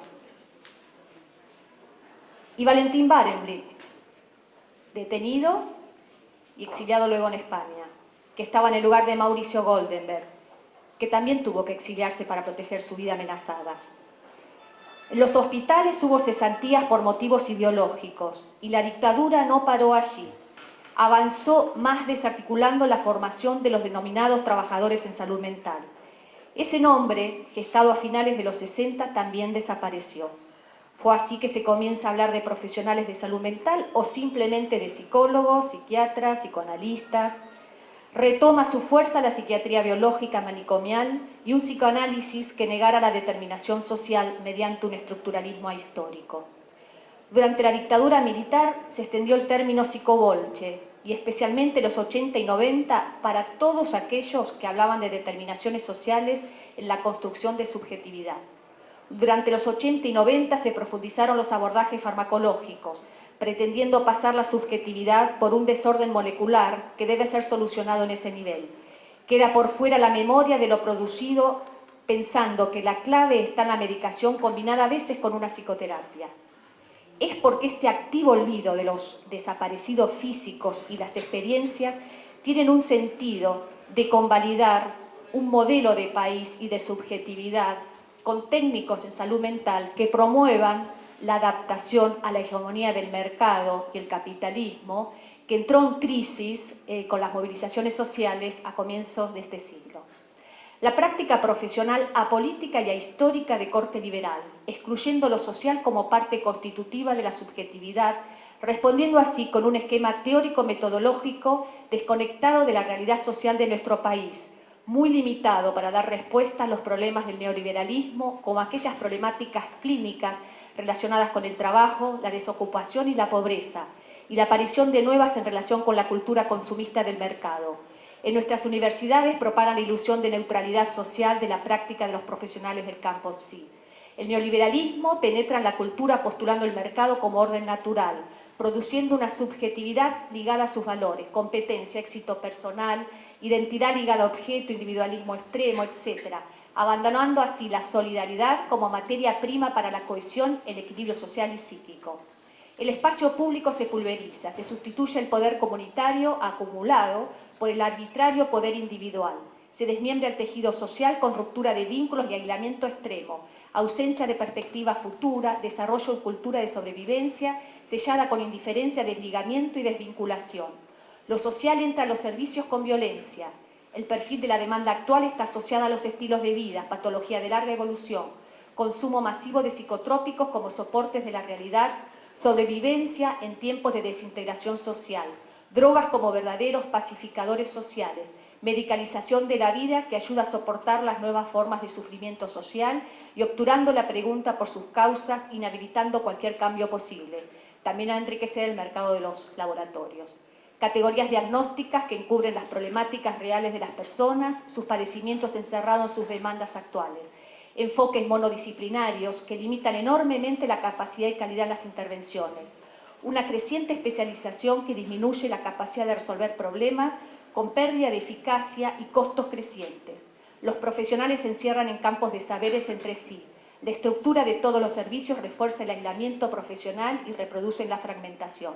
Y Valentín Barenblick, detenido y exiliado luego en España, que estaba en el lugar de Mauricio Goldenberg, que también tuvo que exiliarse para proteger su vida amenazada. En los hospitales hubo cesantías por motivos ideológicos y la dictadura no paró allí. Avanzó más desarticulando la formación de los denominados trabajadores en salud mental. Ese nombre, gestado a finales de los 60, también desapareció. Fue así que se comienza a hablar de profesionales de salud mental o simplemente de psicólogos, psiquiatras, psicoanalistas, retoma su fuerza la psiquiatría biológica manicomial y un psicoanálisis que negara la determinación social mediante un estructuralismo ahistórico. Durante la dictadura militar se extendió el término psicobolche y especialmente los 80 y 90 para todos aquellos que hablaban de determinaciones sociales en la construcción de subjetividad. Durante los 80 y 90 se profundizaron los abordajes farmacológicos, pretendiendo pasar la subjetividad por un desorden molecular que debe ser solucionado en ese nivel. Queda por fuera la memoria de lo producido pensando que la clave está en la medicación combinada a veces con una psicoterapia. Es porque este activo olvido de los desaparecidos físicos y las experiencias tienen un sentido de convalidar un modelo de país y de subjetividad con técnicos en salud mental que promuevan la adaptación a la hegemonía del mercado y el capitalismo, que entró en crisis eh, con las movilizaciones sociales a comienzos de este siglo. La práctica profesional apolítica y ahistórica de corte liberal, excluyendo lo social como parte constitutiva de la subjetividad, respondiendo así con un esquema teórico-metodológico desconectado de la realidad social de nuestro país, muy limitado para dar respuesta a los problemas del neoliberalismo, como aquellas problemáticas clínicas relacionadas con el trabajo, la desocupación y la pobreza, y la aparición de nuevas en relación con la cultura consumista del mercado. En nuestras universidades propagan la ilusión de neutralidad social de la práctica de los profesionales del campo psi. El neoliberalismo penetra en la cultura postulando el mercado como orden natural, produciendo una subjetividad ligada a sus valores, competencia, éxito personal, identidad ligada a objeto, individualismo extremo, etc., abandonando así la solidaridad como materia prima para la cohesión, el equilibrio social y psíquico. El espacio público se pulveriza, se sustituye el poder comunitario acumulado por el arbitrario poder individual. Se desmiembra el tejido social con ruptura de vínculos y aislamiento extremo, ausencia de perspectiva futura, desarrollo y cultura de sobrevivencia, sellada con indiferencia, desligamiento y desvinculación. Lo social entra a los servicios con violencia, el perfil de la demanda actual está asociado a los estilos de vida, patología de larga evolución, consumo masivo de psicotrópicos como soportes de la realidad, sobrevivencia en tiempos de desintegración social, drogas como verdaderos pacificadores sociales, medicalización de la vida que ayuda a soportar las nuevas formas de sufrimiento social y obturando la pregunta por sus causas, inhabilitando cualquier cambio posible. También a enriquecer el mercado de los laboratorios categorías diagnósticas que encubren las problemáticas reales de las personas, sus padecimientos encerrados en sus demandas actuales, enfoques monodisciplinarios que limitan enormemente la capacidad y calidad de las intervenciones, una creciente especialización que disminuye la capacidad de resolver problemas con pérdida de eficacia y costos crecientes. Los profesionales se encierran en campos de saberes entre sí. La estructura de todos los servicios refuerza el aislamiento profesional y reproduce la fragmentación.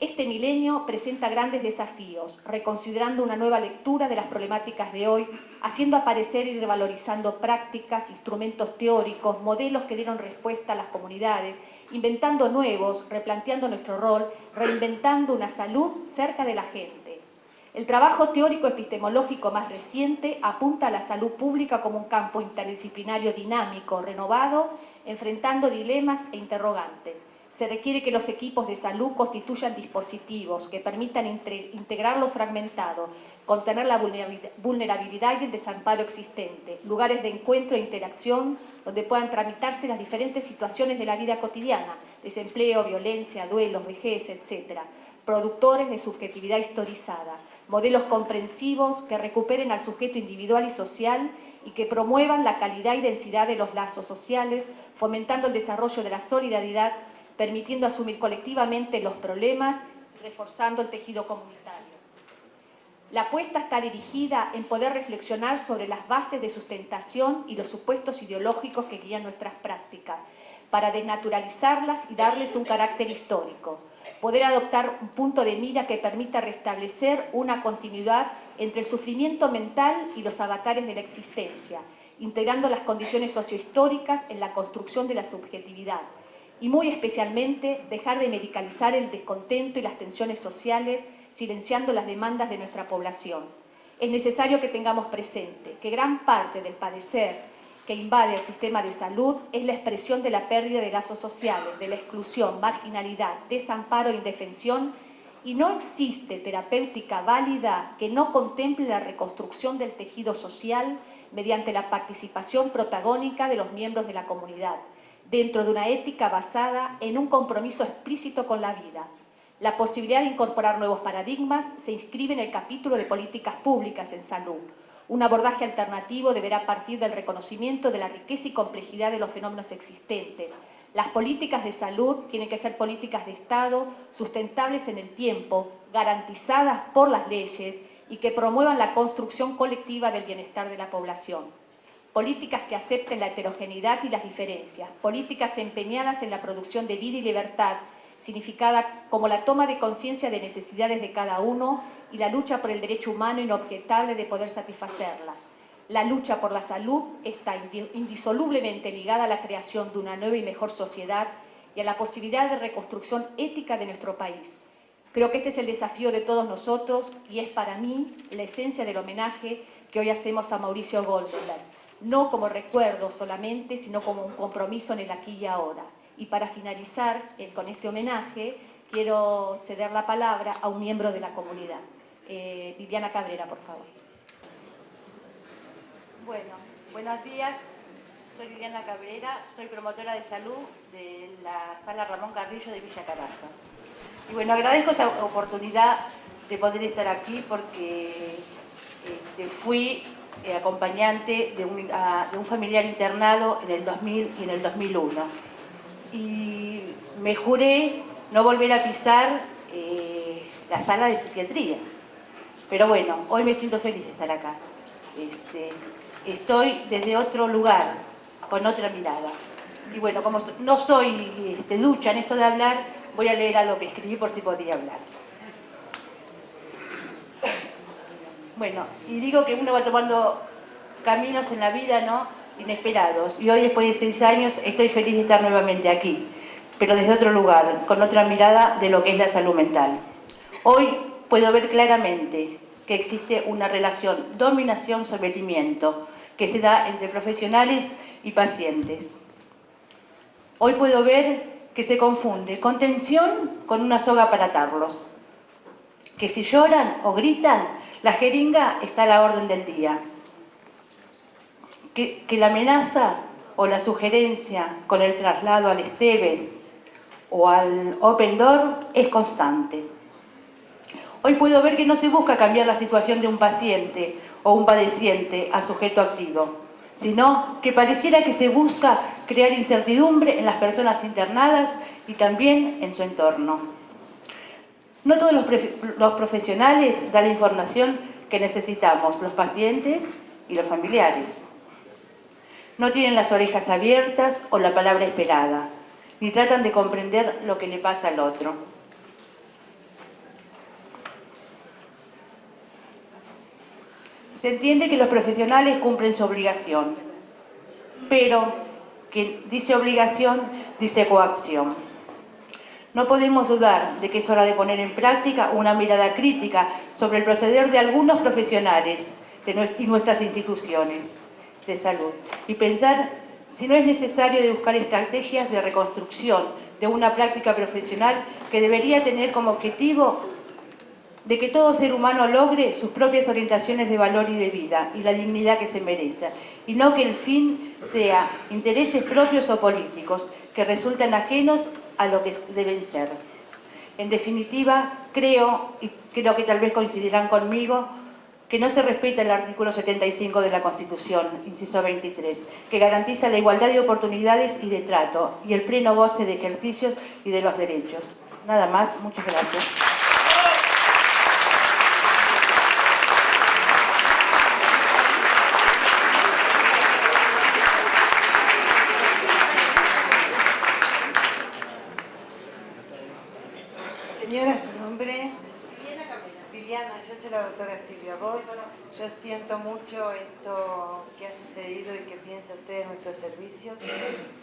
Este milenio presenta grandes desafíos, reconsiderando una nueva lectura de las problemáticas de hoy, haciendo aparecer y revalorizando prácticas, instrumentos teóricos, modelos que dieron respuesta a las comunidades, inventando nuevos, replanteando nuestro rol, reinventando una salud cerca de la gente. El trabajo teórico epistemológico más reciente apunta a la salud pública como un campo interdisciplinario dinámico, renovado, enfrentando dilemas e interrogantes se requiere que los equipos de salud constituyan dispositivos que permitan integrar lo fragmentado, contener la vulnerabilidad y el desamparo existente, lugares de encuentro e interacción donde puedan tramitarse las diferentes situaciones de la vida cotidiana, desempleo, violencia, duelos, vejez, etc., productores de subjetividad historizada, modelos comprensivos que recuperen al sujeto individual y social y que promuevan la calidad y densidad de los lazos sociales, fomentando el desarrollo de la solidaridad permitiendo asumir colectivamente los problemas, reforzando el tejido comunitario. La apuesta está dirigida en poder reflexionar sobre las bases de sustentación y los supuestos ideológicos que guían nuestras prácticas, para desnaturalizarlas y darles un carácter histórico. poder adoptar un punto de mira que permita restablecer una continuidad entre el sufrimiento mental y los avatares de la existencia, integrando las condiciones sociohistóricas en la construcción de la subjetividad y muy especialmente dejar de medicalizar el descontento y las tensiones sociales, silenciando las demandas de nuestra población. Es necesario que tengamos presente que gran parte del padecer que invade el sistema de salud es la expresión de la pérdida de lazos sociales, de la exclusión, marginalidad, desamparo e indefensión, y no existe terapéutica válida que no contemple la reconstrucción del tejido social mediante la participación protagónica de los miembros de la comunidad, dentro de una ética basada en un compromiso explícito con la vida. La posibilidad de incorporar nuevos paradigmas se inscribe en el capítulo de políticas públicas en salud. Un abordaje alternativo deberá partir del reconocimiento de la riqueza y complejidad de los fenómenos existentes. Las políticas de salud tienen que ser políticas de Estado sustentables en el tiempo, garantizadas por las leyes y que promuevan la construcción colectiva del bienestar de la población. Políticas que acepten la heterogeneidad y las diferencias. Políticas empeñadas en la producción de vida y libertad, significada como la toma de conciencia de necesidades de cada uno y la lucha por el derecho humano inobjetable de poder satisfacerlas. La lucha por la salud está indisolublemente ligada a la creación de una nueva y mejor sociedad y a la posibilidad de reconstrucción ética de nuestro país. Creo que este es el desafío de todos nosotros y es para mí la esencia del homenaje que hoy hacemos a Mauricio Goldenberg, no como recuerdo solamente, sino como un compromiso en el aquí y ahora. Y para finalizar eh, con este homenaje, quiero ceder la palabra a un miembro de la comunidad. Eh, Viviana Cabrera, por favor. Bueno, buenos días. Soy Viviana Cabrera, soy promotora de salud de la Sala Ramón Carrillo de Villa Caraza. Y bueno, agradezco esta oportunidad de poder estar aquí porque este, fui eh, acompañante de un, familiar internado en el 2000 y en el 2001. Y me juré no volver a pisar eh, la sala de psiquiatría. Pero bueno, hoy me siento feliz de estar acá. Este, estoy desde otro lugar, con otra mirada. Y bueno, como no soy este, ducha en esto de hablar, voy a leer algo que escribí por si podía hablar. Bueno, y digo que uno va tomando caminos en la vida, ¿no? Inesperados. Y hoy, después de seis años, estoy feliz de estar nuevamente aquí, pero desde otro lugar, con otra mirada de lo que es la salud mental. Hoy puedo ver claramente que existe una relación dominación-sometimiento que se da entre profesionales y pacientes. Hoy puedo ver que se confunde contención con una soga para atarlos. Que si lloran o gritan, la jeringa está a la orden del día. Que, la amenaza o la sugerencia con el traslado al Esteves o al Open Door es constante. Hoy puedo ver que no se busca cambiar la situación de un paciente o un padeciente a sujeto activo, sino que pareciera que se busca crear incertidumbre en las personas internadas y también en su entorno. No todos los, profesionales dan la información que necesitamos, los pacientes y los familiares. No tienen las orejas abiertas o la palabra esperada, ni tratan de comprender lo que le pasa al otro. Se entiende que los profesionales cumplen su obligación, pero quien dice obligación dice coacción. No podemos dudar de que es hora de poner en práctica una mirada crítica sobre el proceder de algunos profesionales y nuestras instituciones de salud y pensar si no es necesario de buscar estrategias de reconstrucción de una práctica profesional que debería tener como objetivo de que todo ser humano logre sus propias orientaciones de valor y de vida y la dignidad que se merece, y no que el fin sea intereses propios o políticos que resultan ajenos a lo que deben ser. En definitiva, creo, y creo que tal vez coincidirán conmigo, que no se respeta el artículo 75 de la Constitución, inciso 23, que garantiza la igualdad de oportunidades y de trato y el pleno goce de ejercicios y de los derechos. Nada más, muchas gracias. Señora, su nombre. Liliana, yo soy la doctora Silvia Bortz. Yo siento mucho esto que ha sucedido y que piensa usted en nuestro servicio.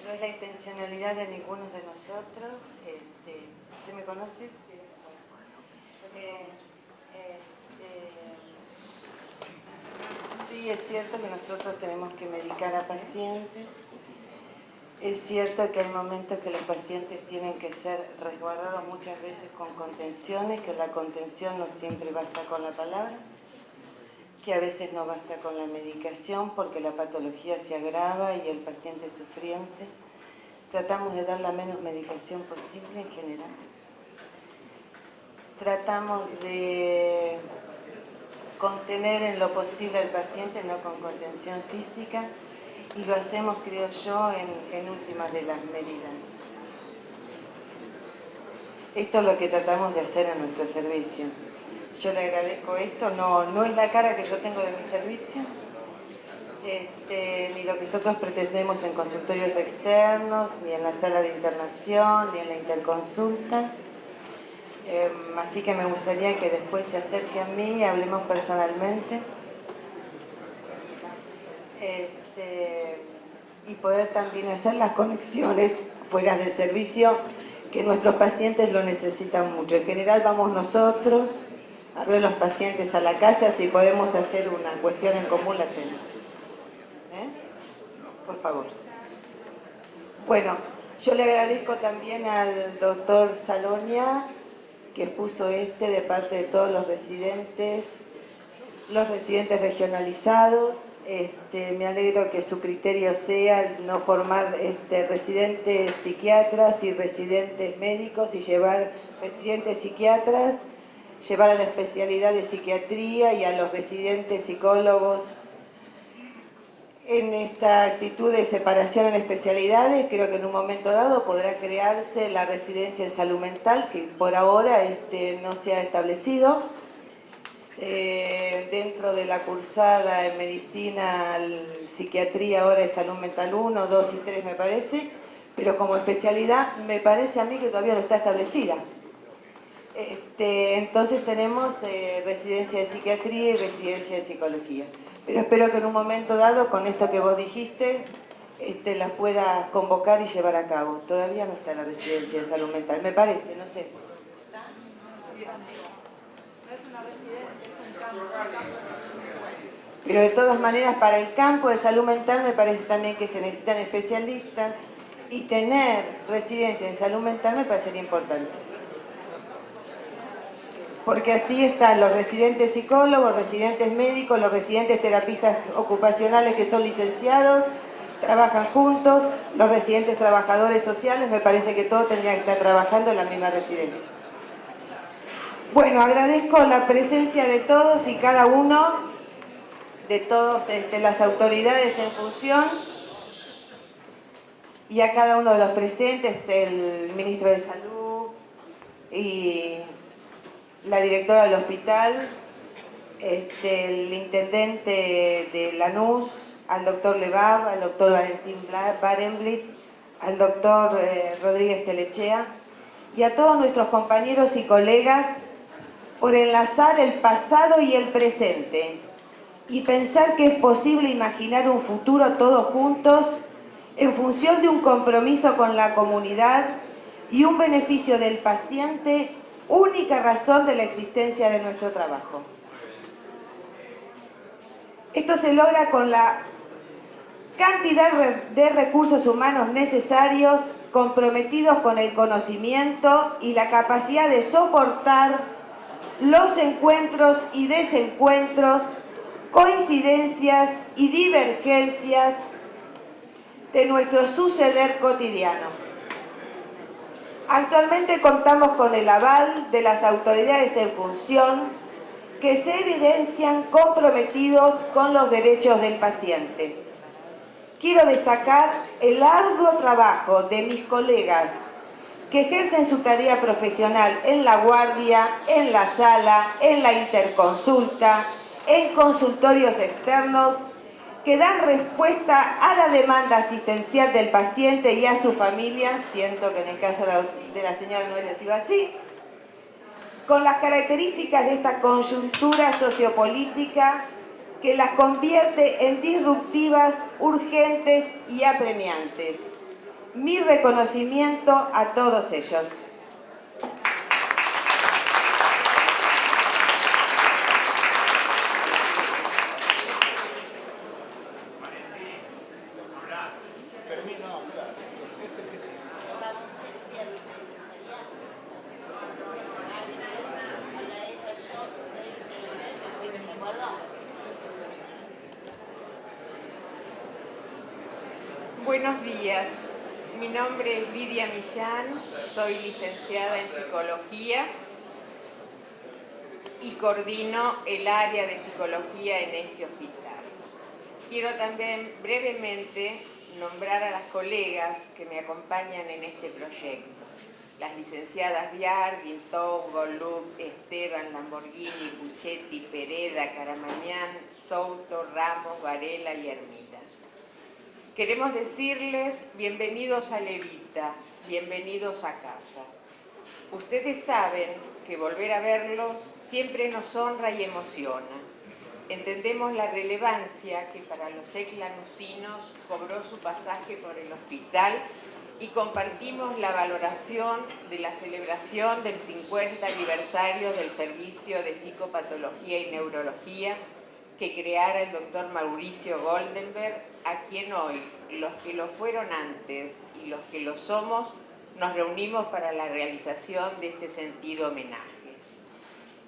No es la intencionalidad de ninguno de nosotros. Este, ¿Usted me conoce? Eh, este, sí, es cierto que nosotros tenemos que medicar a pacientes. Es cierto que hay momentos que los pacientes tienen que ser resguardados muchas veces con contenciones, que la contención no siempre basta con la palabra, que a veces no basta con la medicación porque la patología se agrava y el paciente es sufriente. Tratamos de dar la menos medicación posible en general. Tratamos de contener en lo posible al paciente, no con contención física, y lo hacemos, creo yo, en, últimas de las medidas. Esto es lo que tratamos de hacer en nuestro servicio. Yo le agradezco esto, no, no es la cara que yo tengo de mi servicio, este, ni lo que nosotros pretendemos en consultorios externos, ni en la sala de internación, ni en la interconsulta. Eh, así que me gustaría que después se acerque a mí y hablemos personalmente. Este, y poder también hacer las conexiones fuera del servicio que nuestros pacientes lo necesitan mucho. En general vamos nosotros a ver los pacientes a la casa, si podemos hacer una cuestión en común la hacemos. ¿Eh? Por favor. Bueno, yo le agradezco también al doctor Salonia que puso este de parte de todos los residentes, los residentes regionalizados, este, me alegro que su criterio sea no formar este, residentes psiquiatras y residentes médicos y llevar residentes psiquiatras, llevar a la especialidad de psiquiatría y a los residentes psicólogos. En esta actitud de separación en especialidades, creo que en un momento dado podrá crearse la residencia en salud mental, que por ahora este, no se ha establecido, eh, dentro de la cursada en medicina, psiquiatría, ahora es salud mental 1, 2 y 3 me parece, pero como especialidad me parece a mí que todavía no está establecida. Este, entonces tenemos eh, residencia de psiquiatría y residencia de psicología. Pero espero que en un momento dado, con esto que vos dijiste, este, las puedas convocar y llevar a cabo. Todavía no está la residencia de salud mental, me parece, no sé. Pero de todas maneras, para el campo de salud mental me parece también que se necesitan especialistas y tener residencia en salud mental me parecería importante. Porque así están los residentes psicólogos, residentes médicos, los residentes terapistas ocupacionales que son licenciados, trabajan juntos, los residentes trabajadores sociales, me parece que todos tendrían que estar trabajando en la misma residencia. Bueno, agradezco la presencia de todos y cada uno, de todas este, las autoridades en función y a cada uno de los presentes, el ministro de Salud y la directora del hospital, este, el intendente de Lanús, al doctor Levab, al doctor Valentín Barenblit, al doctor eh, Rodríguez Telechea y a todos nuestros compañeros y colegas por enlazar el pasado y el presente y pensar que es posible imaginar un futuro todos juntos en función de un compromiso con la comunidad y un beneficio del paciente, única razón de la existencia de nuestro trabajo. Esto se logra con la cantidad de recursos humanos necesarios comprometidos con el conocimiento y la capacidad de soportar los encuentros y desencuentros, coincidencias y divergencias de nuestro suceder cotidiano. Actualmente contamos con el aval de las autoridades en función que se evidencian comprometidos con los derechos del paciente. Quiero destacar el arduo trabajo de mis colegas que ejercen su tarea profesional en la guardia, en la sala, en la interconsulta, en consultorios externos, que dan respuesta a la demanda asistencial del paciente y a su familia, siento que en el caso de la señora Noelia ha sido así, con las características de esta coyuntura sociopolítica que las convierte en disruptivas, urgentes y apremiantes. Mi reconocimiento a todos ellos. Buenos días, mi nombre es Lidia Millán, soy licenciada en Psicología y coordino el área de Psicología en este hospital. Quiero también brevemente nombrar a las colegas que me acompañan en este proyecto. Las licenciadas Viar, Guintón, Golub, Esteban, Lamborghini, Buchetti, Pereda, Caramañán, Souto, Ramos, Varela y Ermita. Queremos decirles bienvenidos a Levita, bienvenidos a casa. Ustedes saben que volver a verlos siempre nos honra y emociona. Entendemos la relevancia que para los eclanucinos cobró su pasaje por el hospital y compartimos la valoración de la celebración del 50 aniversario del Servicio de Psicopatología y Neurología que creara el doctor Mauricio Goldenberg, a quien hoy, los que lo fueron antes y los que lo somos, nos reunimos para la realización de este sentido homenaje.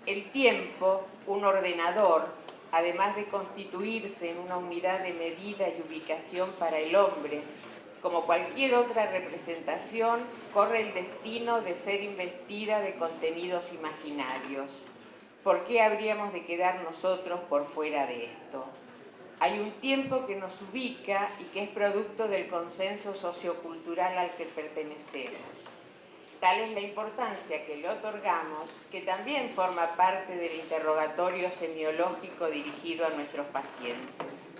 El tiempo, un ordenador, además de constituirse en una unidad de medida y ubicación para el hombre, como cualquier otra representación, corre el destino de ser investida de contenidos imaginarios ¿Por qué habríamos de quedar nosotros por fuera de esto? Hay un tiempo que nos ubica y que es producto del consenso sociocultural al que pertenecemos. Tal es la importancia que le otorgamos, que también forma parte del interrogatorio semiológico dirigido a nuestros pacientes.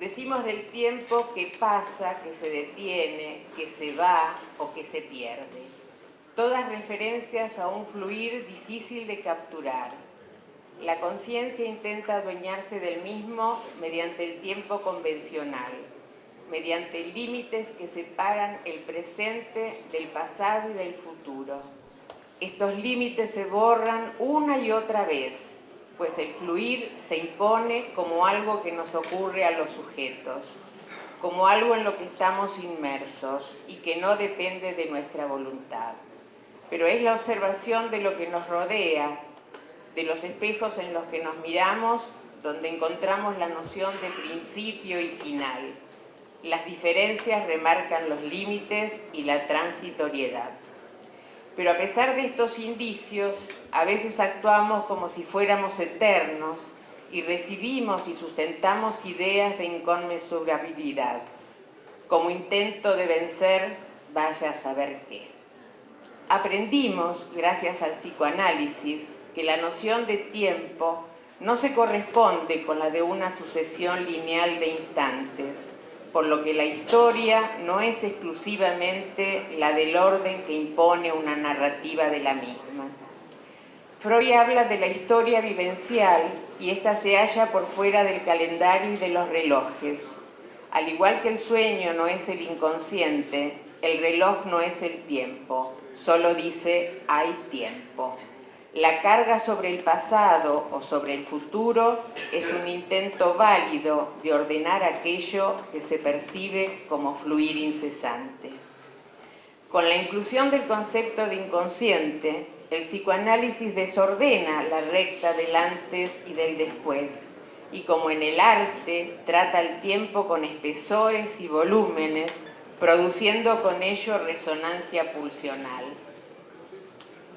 Decimos del tiempo que pasa, que se detiene, que se va o que se pierde todas referencias a un fluir difícil de capturar. La conciencia intenta adueñarse del mismo mediante el tiempo convencional, mediante límites que separan el presente del pasado y del futuro. Estos límites se borran una y otra vez, pues el fluir se impone como algo que nos ocurre a los sujetos, como algo en lo que estamos inmersos y que no depende de nuestra voluntad pero es la observación de lo que nos rodea, de los espejos en los que nos miramos, donde encontramos la noción de principio y final. Las diferencias remarcan los límites y la transitoriedad. Pero a pesar de estos indicios, a veces actuamos como si fuéramos eternos y recibimos y sustentamos ideas de inconmensurabilidad, como intento de vencer, vaya a saber qué. Aprendimos, gracias al psicoanálisis, que la noción de tiempo no se corresponde con la de una sucesión lineal de instantes, por lo que la historia no es exclusivamente la del orden que impone una narrativa de la misma. Freud habla de la historia vivencial y ésta se halla por fuera del calendario y de los relojes. Al igual que el sueño no es el inconsciente, el reloj no es el tiempo solo dice hay tiempo. La carga sobre el pasado o sobre el futuro es un intento válido de ordenar aquello que se percibe como fluir incesante. Con la inclusión del concepto de inconsciente, el psicoanálisis desordena la recta del antes y del después, y como en el arte trata el tiempo con espesores y volúmenes produciendo con ello resonancia pulsional.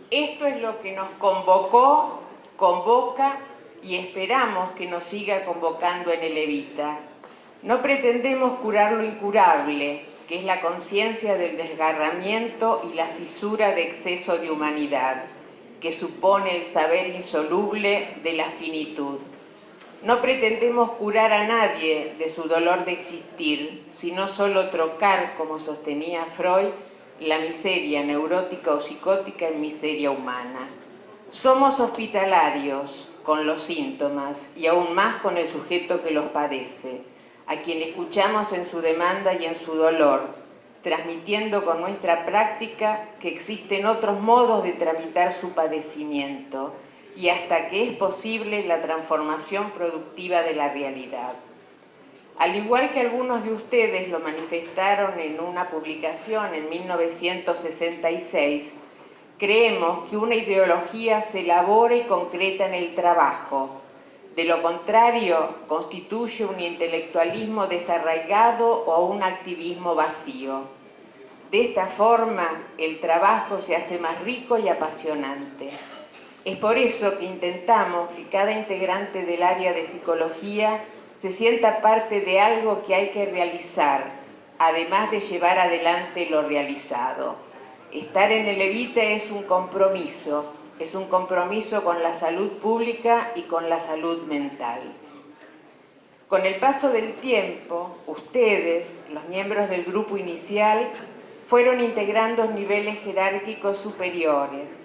Esto es lo que nos convocó, convoca y esperamos que nos siga convocando en el Evita. No pretendemos curar lo incurable, que es la conciencia del desgarramiento y la fisura de exceso de humanidad, que supone el saber insoluble de la finitud. No pretendemos curar a nadie de su dolor de existir, sino solo trocar, como sostenía Freud, la miseria neurótica o psicótica en miseria humana. Somos hospitalarios con los síntomas y aún más con el sujeto que los padece, a quien escuchamos en su demanda y en su dolor, transmitiendo con nuestra práctica que existen otros modos de tramitar su padecimiento y hasta que es posible la transformación productiva de la realidad. Al igual que algunos de ustedes lo manifestaron en una publicación en 1966, creemos que una ideología se elabora y concreta en el trabajo. De lo contrario, constituye un intelectualismo desarraigado o un activismo vacío. De esta forma, el trabajo se hace más rico y apasionante. Es por eso que intentamos que cada integrante del área de psicología se sienta parte de algo que hay que realizar, además de llevar adelante lo realizado. Estar en el EVITA es un compromiso, es un compromiso con la salud pública y con la salud mental. Con el paso del tiempo, ustedes, los miembros del grupo inicial, fueron integrando niveles jerárquicos superiores.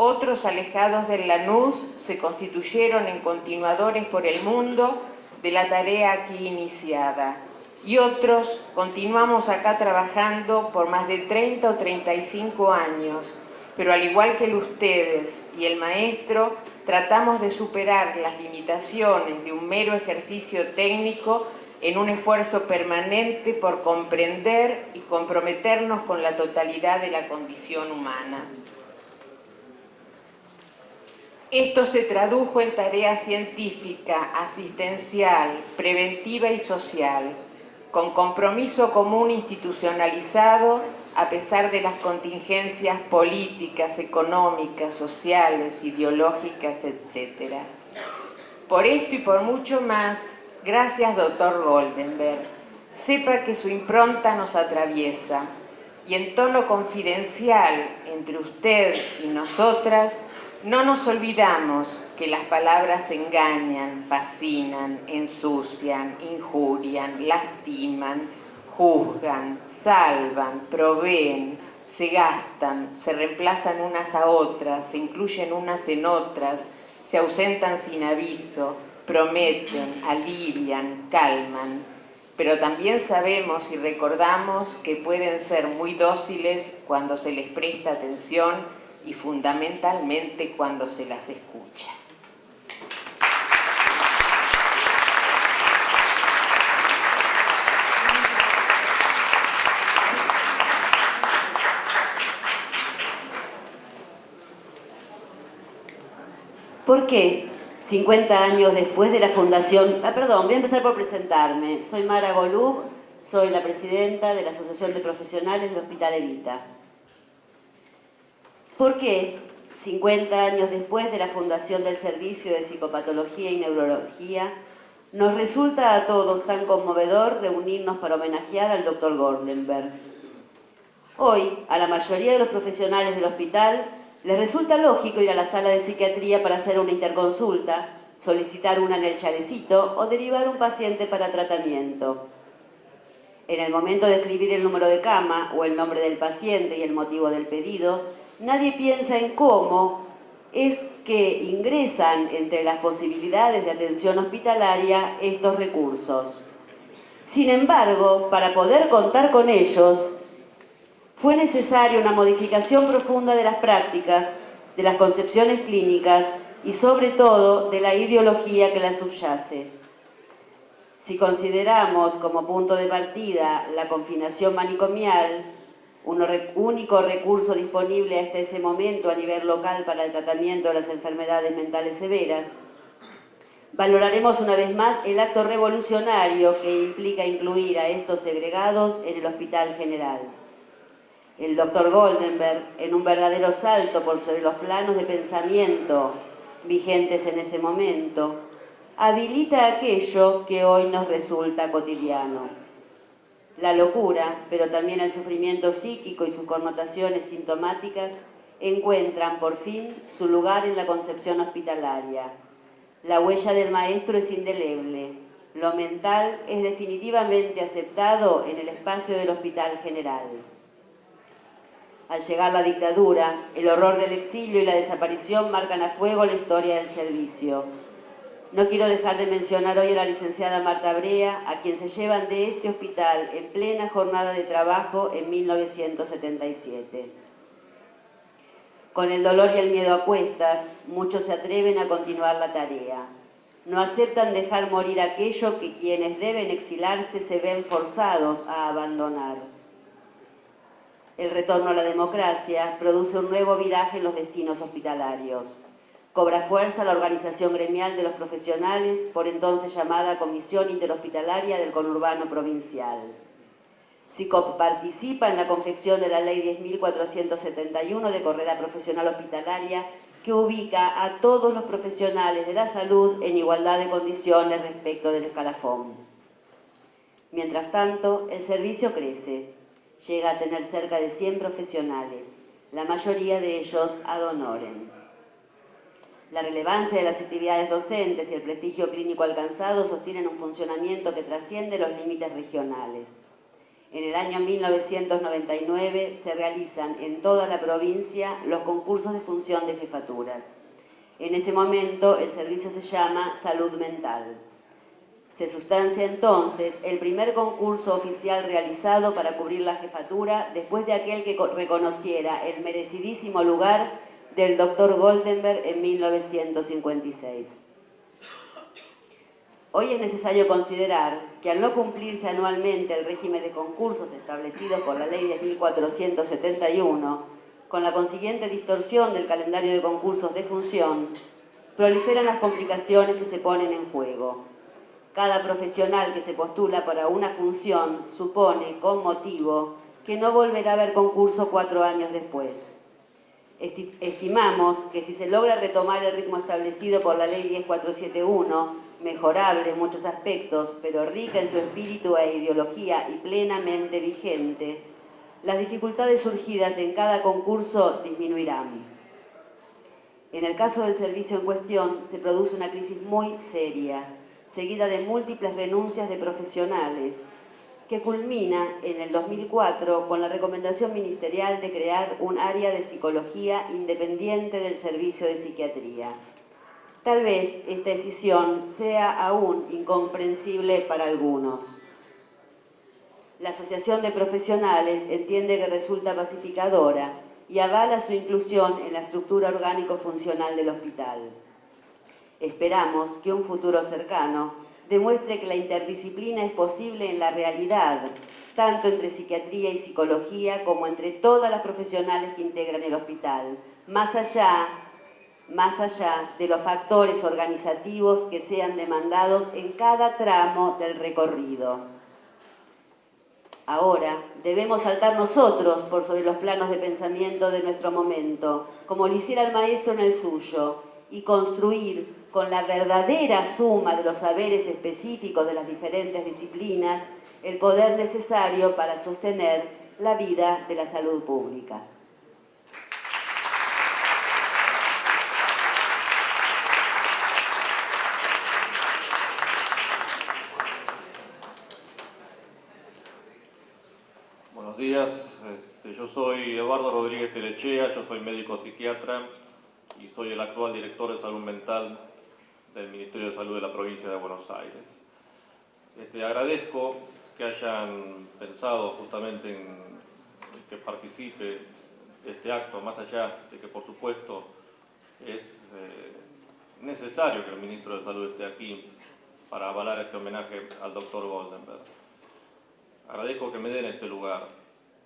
Otros alejados del Lanús se constituyeron en continuadores por el mundo de la tarea aquí iniciada. Y otros continuamos acá trabajando por más de 30 o 35 años, pero al igual que ustedes y el maestro, tratamos de superar las limitaciones de un mero ejercicio técnico en un esfuerzo permanente por comprender y comprometernos con la totalidad de la condición humana. Esto se tradujo en tarea científica, asistencial, preventiva y social, con compromiso común institucionalizado a pesar de las contingencias políticas, económicas, sociales, ideológicas, etc. Por esto y por mucho más, gracias doctor Goldenberg. Sepa que su impronta nos atraviesa y en tono confidencial entre usted y nosotras, no nos olvidamos que las palabras engañan, fascinan, ensucian, injurian, lastiman, juzgan, salvan, proveen, se gastan, se reemplazan unas a otras, se incluyen unas en otras, se ausentan sin aviso, prometen, alivian, calman. Pero también sabemos y recordamos que pueden ser muy dóciles cuando se les presta atención y fundamentalmente cuando se las escucha. ¿Por qué 50 años después de la fundación... Ah, perdón, voy a empezar por presentarme. Soy Mara Golub, soy la presidenta de la Asociación de Profesionales del Hospital Evita. ¿Por qué 50 años después de la fundación del Servicio de Psicopatología y Neurología, nos resulta a todos tan conmovedor reunirnos para homenajear al Dr. Gordenberg. Hoy, a la mayoría de los profesionales del hospital les resulta lógico ir a la sala de psiquiatría para hacer una interconsulta, solicitar una en el chalecito o derivar un paciente para tratamiento. En el momento de escribir el número de cama o el nombre del paciente y el motivo del pedido, nadie piensa en cómo es que ingresan entre las posibilidades de atención hospitalaria estos recursos. Sin embargo, para poder contar con ellos, fue necesaria una modificación profunda de las prácticas, de las concepciones clínicas y sobre todo de la ideología que las subyace. Si consideramos como punto de partida la confinación manicomial, un único recurso disponible hasta ese momento a nivel local para el tratamiento de las enfermedades mentales severas. Valoraremos una vez más el acto revolucionario que implica incluir a estos segregados en el Hospital General. El doctor Goldenberg, en un verdadero salto por sobre los planos de pensamiento vigentes en ese momento, habilita aquello que hoy nos resulta cotidiano la locura, pero también el sufrimiento psíquico y sus connotaciones sintomáticas encuentran por fin su lugar en la concepción hospitalaria. La huella del maestro es indeleble, lo mental es definitivamente aceptado en el espacio del hospital general. Al llegar la dictadura, el horror del exilio y la desaparición marcan a fuego la historia del servicio. No quiero dejar de mencionar hoy a la licenciada Marta Brea, a quien se llevan de este hospital en plena jornada de trabajo en 1977. Con el dolor y el miedo a cuestas, muchos se atreven a continuar la tarea. No aceptan dejar morir aquello que quienes deben exilarse se ven forzados a abandonar. El retorno a la democracia produce un nuevo viraje en los destinos hospitalarios. Cobra fuerza la organización gremial de los profesionales, por entonces llamada Comisión Interhospitalaria del Conurbano Provincial. SICOP participa en la confección de la Ley 10.471 de carrera profesional hospitalaria que ubica a todos los profesionales de la salud en igualdad de condiciones respecto del escalafón. Mientras tanto, el servicio crece. Llega a tener cerca de 100 profesionales, la mayoría de ellos ad honorem. La relevancia de las actividades docentes y el prestigio clínico alcanzado sostienen un funcionamiento que trasciende los límites regionales. En el año 1999 se realizan en toda la provincia los concursos de función de jefaturas. En ese momento el servicio se llama Salud Mental. Se sustancia entonces el primer concurso oficial realizado para cubrir la jefatura después de aquel que reconociera el merecidísimo lugar del doctor Goldenberg en 1956. Hoy es necesario considerar que al no cumplirse anualmente el régimen de concursos establecido por la Ley de 1471, con la consiguiente distorsión del calendario de concursos de función, proliferan las complicaciones que se ponen en juego. Cada profesional que se postula para una función supone, con motivo, que no volverá a haber concurso cuatro años después. Estimamos que si se logra retomar el ritmo establecido por la Ley 10471, mejorable en muchos aspectos, pero rica en su espíritu e ideología y plenamente vigente, las dificultades surgidas en cada concurso disminuirán. En el caso del servicio en cuestión, se produce una crisis muy seria, seguida de múltiples renuncias de profesionales, que culmina en el 2004 con la recomendación ministerial de crear un área de psicología independiente del servicio de psiquiatría. Tal vez esta decisión sea aún incomprensible para algunos. La Asociación de Profesionales entiende que resulta pacificadora y avala su inclusión en la estructura orgánico-funcional del hospital. Esperamos que un futuro cercano demuestre que la interdisciplina es posible en la realidad, tanto entre psiquiatría y psicología como entre todas las profesionales que integran el hospital, más allá, más allá de los factores organizativos que sean demandados en cada tramo del recorrido. Ahora debemos saltar nosotros por sobre los planos de pensamiento de nuestro momento, como lo hiciera el maestro en el suyo, y construir con la verdadera suma de los saberes específicos de las diferentes disciplinas el poder necesario para sostener la vida de la salud pública. Buenos días, este, yo soy Eduardo Rodríguez Telechea, yo soy médico psiquiatra y soy el actual director de salud mental del Ministerio de Salud de la provincia de Buenos Aires. Este, agradezco que hayan pensado justamente en que participe este acto, más allá de que por supuesto es eh, necesario que el Ministro de Salud esté aquí para avalar este homenaje al doctor Goldenberg. Agradezco que me den este lugar,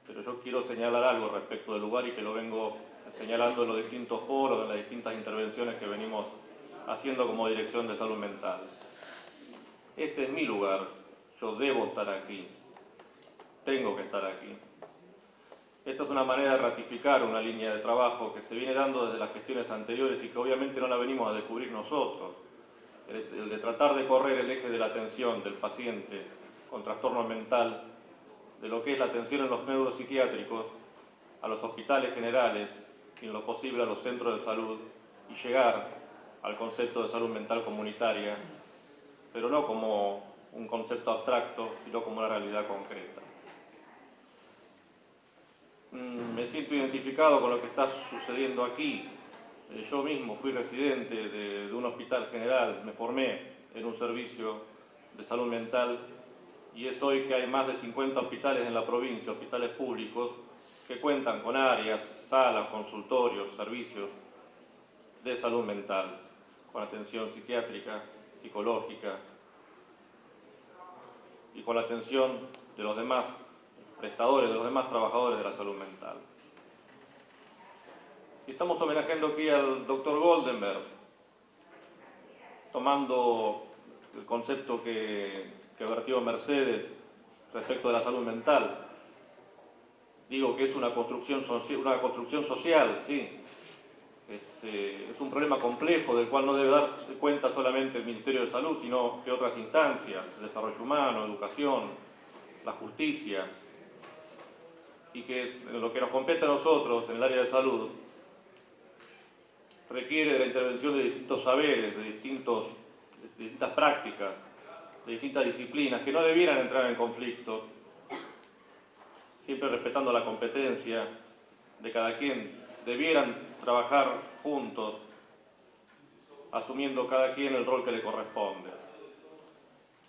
pero yo quiero señalar algo respecto del lugar y que lo vengo señalando en los distintos foros, en las distintas intervenciones que venimos haciendo como Dirección de Salud Mental. Este es mi lugar, yo debo estar aquí, tengo que estar aquí. Esta es una manera de ratificar una línea de trabajo que se viene dando desde las gestiones anteriores y que obviamente no la venimos a descubrir nosotros. El, de tratar de correr el eje de la atención del paciente con trastorno mental, de lo que es la atención en los neuropsiquiátricos, a los hospitales generales y en lo posible a los centros de salud y llegar al concepto de salud mental comunitaria, pero no como un concepto abstracto, sino como una realidad concreta. mm, me siento identificado con lo que está sucediendo aquí. Eh, yo mismo fui residente de, de un hospital general, me formé en un servicio de salud mental y es hoy que hay más de 50 hospitales en la provincia, hospitales públicos, que cuentan con áreas, salas, consultorios, servicios de salud mental, con atención psiquiátrica, psicológica y con la atención de los demás prestadores, de los demás trabajadores de la salud mental. Y estamos homenajeando aquí al doctor Goldenberg, tomando el concepto que, vertió Mercedes respecto de la salud mental. Digo que es una construcción, una construcción social, sí. Es, eh, es, un problema complejo del cual no debe dar cuenta solamente el Ministerio de Salud, sino que otras instancias, desarrollo humano, educación, la justicia, y que lo que nos compete a nosotros en el área de salud requiere de la intervención de distintos saberes, de, distintos, de distintas prácticas, de distintas disciplinas, que no debieran entrar en conflicto, siempre respetando la competencia de cada quien, debieran trabajar juntos, asumiendo cada quien el rol que le corresponde.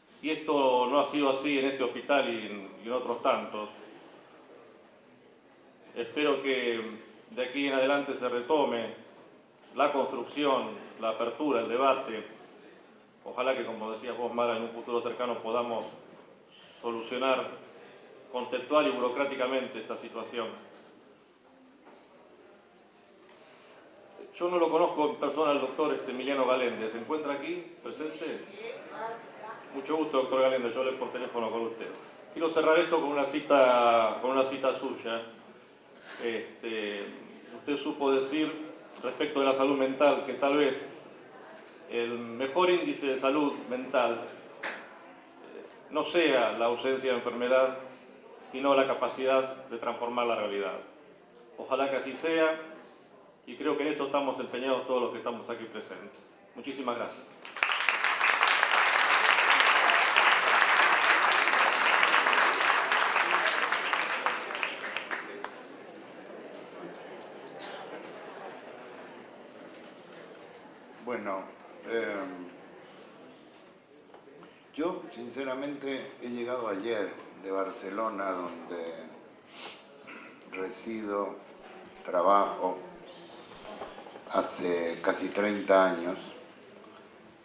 Si esto no ha sido así en este hospital y en, otros tantos, espero que de aquí en adelante se retome la construcción, la apertura, el debate. Ojalá que, como decía vos, Mara, en un futuro cercano podamos solucionar conceptual y burocráticamente esta situación. Yo no lo conozco en persona al doctor este, Emiliano Galende. ¿Se encuentra aquí, presente? Mucho gusto, doctor Galende. Yo le por teléfono con usted. Quiero cerrar esto con una cita, con una cita suya. Este, usted supo decir respecto de la salud mental que tal vez el mejor índice de salud mental eh, no sea la ausencia de enfermedad, sino la capacidad de transformar la realidad. Ojalá que así sea y creo que en eso estamos empeñados todos los que estamos aquí presentes. Muchísimas gracias. Bueno, eh, yo sinceramente he llegado ayer de Barcelona, donde resido, trabajo hace casi 30 años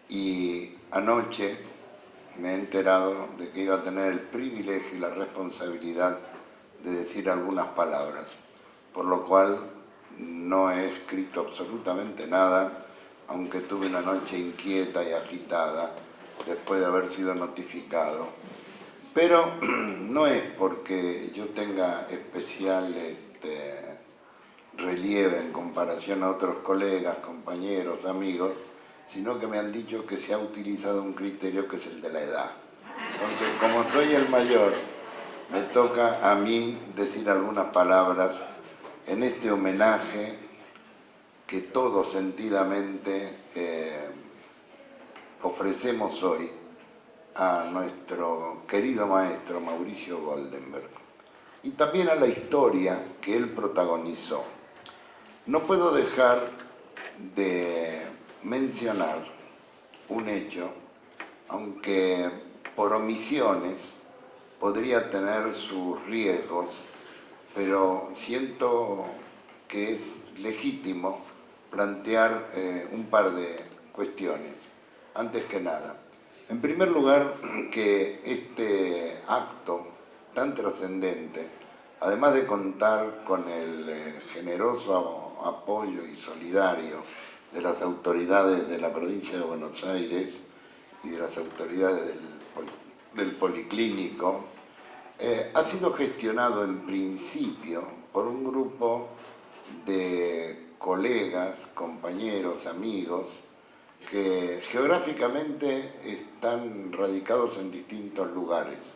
y anoche me he enterado de que iba a tener el privilegio y la responsabilidad de decir algunas palabras, por lo cual no he escrito absolutamente nada, aunque tuve una noche inquieta y agitada después de haber sido notificado. Pero (clears throat) no es porque yo tenga especial este, relieve en comparación a otros colegas, compañeros, amigos, sino que me han dicho que se ha utilizado un criterio que es el de la edad. Entonces, como soy el mayor, me toca a mí decir algunas palabras en este homenaje que todos sentidamente eh, ofrecemos hoy a nuestro querido maestro Mauricio Goldenberg y también a la historia que él protagonizó. No puedo dejar de mencionar un hecho, aunque por omisiones podría tener sus riesgos, pero siento que es legítimo plantear eh, un par de cuestiones. Antes que nada, en primer lugar, (clears throat) que este acto tan trascendente, además de contar con el eh, generoso apoyo y solidario de las autoridades de la provincia de Buenos Aires y de las autoridades del, del Policlínico, eh, ha sido gestionado en principio por un grupo de colegas, compañeros, amigos, que geográficamente están radicados en distintos lugares.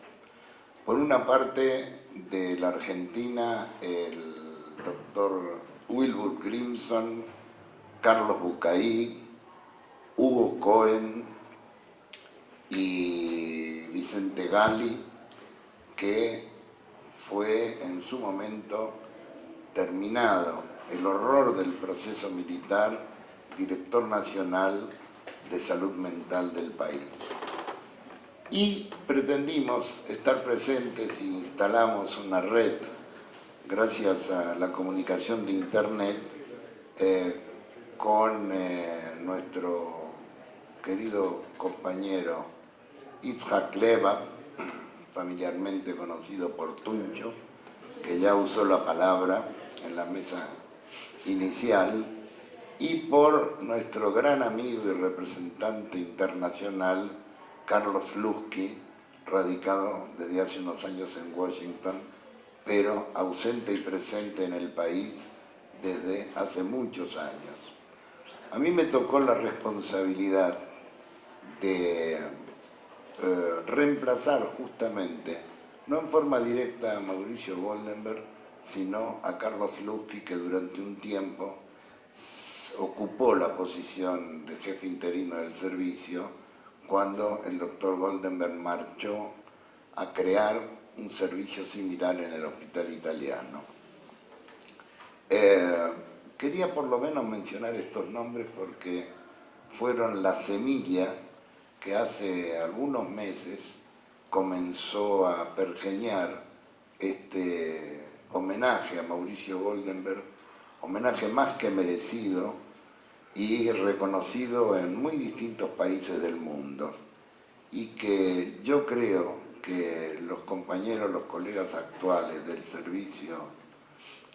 Por una parte, de la Argentina, el doctor Wilbur Grimson, Carlos Bucaí, Hugo Cohen y Vicente Gali, que fue en su momento terminado el horror del proceso militar, director nacional de salud mental del país. Y pretendimos estar presentes e instalamos una red, gracias a la comunicación de Internet, eh, con eh, nuestro querido compañero Itzhak Leva, familiarmente conocido por Tuncho, que ya usó la palabra en la mesa inicial, y por nuestro gran amigo y representante internacional, Carlos Lusky, radicado desde hace unos años en Washington, pero ausente y presente en el país desde hace muchos años. A mí me tocó la responsabilidad de eh, reemplazar justamente, no en forma directa a Mauricio Goldenberg, sino a Carlos Lusky, que durante un tiempo ocupó la posición de jefe interino del servicio cuando el doctor Goldenberg marchó a crear un servicio similar en el hospital italiano. Eh, Quería por lo menos mencionar estos nombres porque fueron la semilla que hace algunos meses comenzó a pergeñar este homenaje a Mauricio Goldenberg, homenaje más que merecido y reconocido en muy distintos países del mundo. Y que yo creo que los compañeros, los colegas actuales del servicio,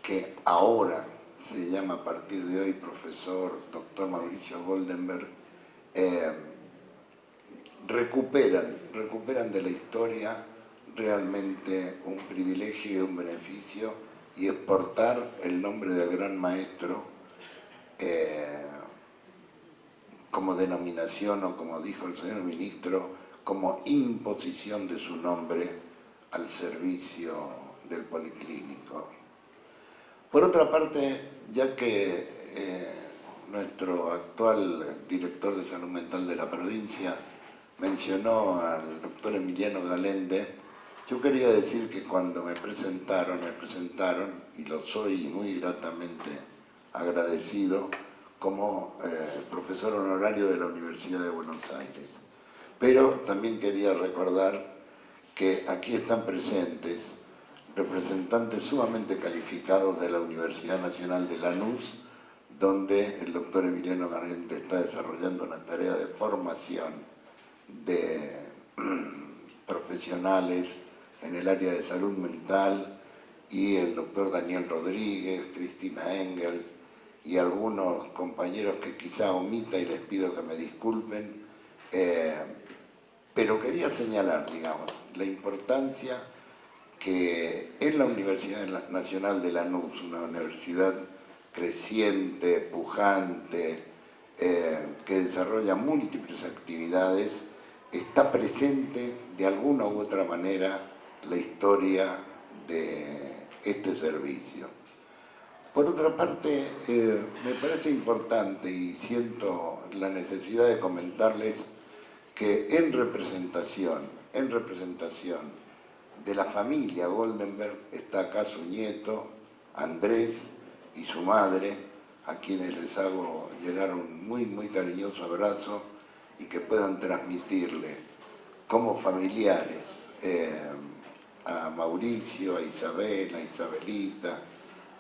que ahora se llama a partir de hoy profesor doctor Mauricio Goldenberg, eh, recuperan, recuperan de la historia realmente un privilegio y un beneficio y exportar el nombre del gran maestro eh, como denominación o como dijo el señor ministro, como imposición de su nombre al servicio del policlínico. Por otra parte, ya que eh, nuestro actual director de salud mental de la provincia mencionó al doctor Emiliano Galende, yo quería decir que cuando me presentaron, me presentaron, y lo soy muy gratamente agradecido, como eh, profesor honorario de la Universidad de Buenos Aires. Pero también quería recordar que aquí están presentes representantes sumamente calificados de la Universidad Nacional de Lanús, donde el doctor Emiliano Garriente está desarrollando una tarea de formación de (clears throat) profesionales en el área de salud mental y el doctor Daniel Rodríguez, Cristina Engels y algunos compañeros que quizá omita y les pido que me disculpen, eh, pero quería señalar, digamos, la importancia que en la Universidad Nacional de Lanús, una universidad creciente, pujante, eh, que desarrolla múltiples actividades, está presente de alguna u otra manera la historia de este servicio. Por otra parte, eh, me parece importante y siento la necesidad de comentarles que en representación, en representación de la familia Goldenberg está acá su nieto, Andrés, y su madre, a quienes les hago llegar un muy, muy cariñoso abrazo y que puedan transmitirle como familiares eh, a Mauricio, a Isabel, a Isabelita,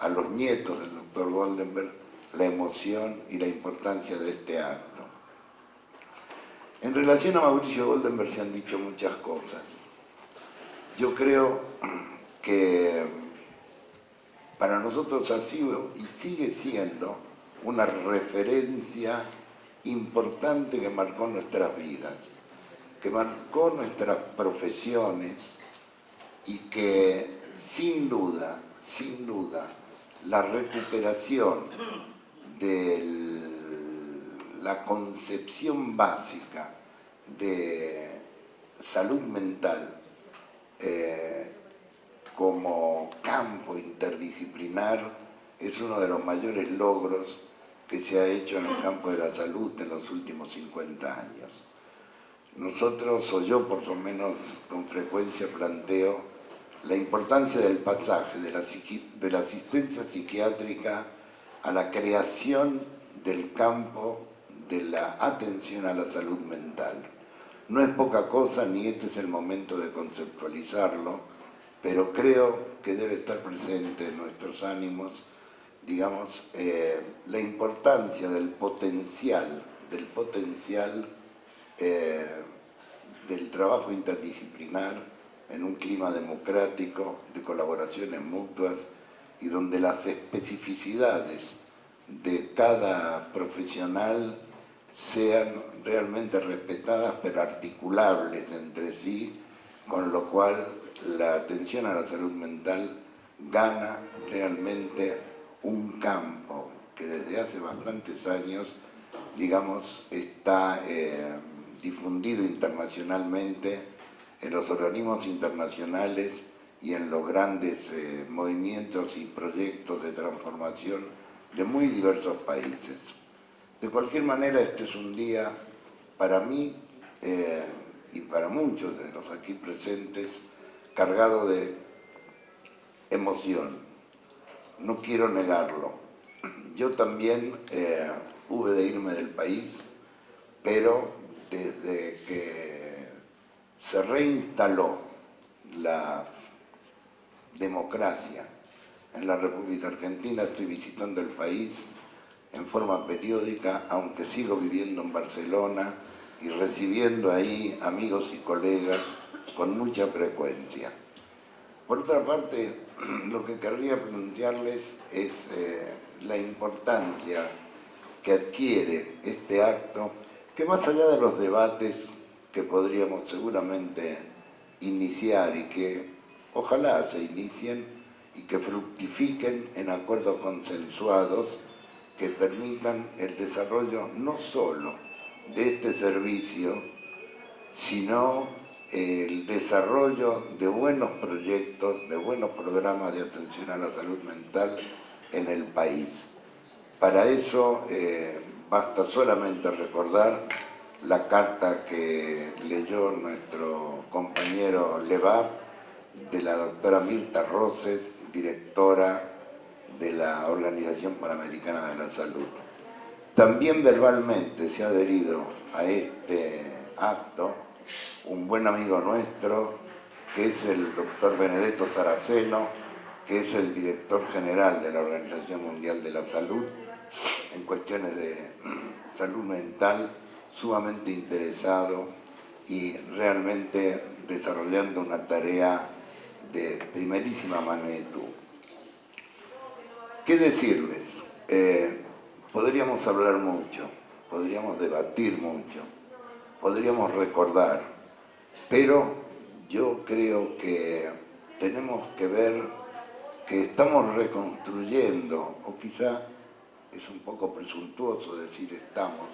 a los nietos del doctor Goldenberg, la emoción y la importancia de este acto. En relación a Mauricio Goldenberg se han dicho muchas cosas. Yo creo (clears throat) que para nosotros ha sido y sigue siendo una referencia importante que marcó nuestras vidas, que marcó nuestras profesiones y que sin duda, sin duda, la recuperación de la concepción básica de salud mental eh, como campo interdisciplinar es uno de los mayores logros que se ha hecho en el campo de la salud en los últimos 50 años. Nosotros, o yo por lo menos con frecuencia planteo la importancia del pasaje de la, de la asistencia psiquiátrica a la creación del campo de la atención a la salud mental. No es poca cosa, ni este es el momento de conceptualizarlo, pero creo que debe estar presente en nuestros ánimos, digamos, eh, la importancia del potencial, del potencial eh, del trabajo interdisciplinar en un clima democrático, de colaboraciones mutuas y donde las especificidades de cada profesional sean realmente respetadas pero articulables entre sí, con lo cual la atención a la salud mental gana realmente un campo que desde hace bastantes años, digamos, está eh, difundido internacionalmente en los organismos internacionales y en los grandes eh, movimientos y proyectos de transformación de muy diversos países. De cualquier manera, este es un día para mí eh, y para muchos de los aquí presentes cargado de emoción. No quiero negarlo. Yo también eh, hube de irme del país, pero desde que se reinstaló la democracia en la República Argentina, estoy visitando el país en forma periódica, aunque sigo viviendo en Barcelona y recibiendo ahí amigos y colegas con mucha frecuencia. Por otra parte, (clears throat) lo que querría plantearles es eh, la importancia que adquiere este acto, que más allá de los debates que podríamos seguramente iniciar y que ojalá se inicien y que fructifiquen en acuerdos consensuados que permitan el desarrollo no solo de este servicio, sino el desarrollo de buenos proyectos, de buenos programas de atención a la salud mental en el país. Para eso eh, basta solamente recordar la carta que leyó nuestro compañero Levab de la doctora Mirta Roses, directora de la Organización Panamericana de la Salud. También verbalmente se ha adherido a este acto un buen amigo nuestro, que es el doctor Benedetto Saraceno, que es el director general de la Organización Mundial de la Salud, en cuestiones de (clears throat) salud mental, sumamente interesado y realmente desarrollando una tarea de primerísima magnitud. ¿Qué decirles? Eh, podríamos hablar mucho, podríamos debatir mucho, podríamos recordar, pero yo creo que tenemos que ver que estamos reconstruyendo, o quizá es un poco presuntuoso decir estamos,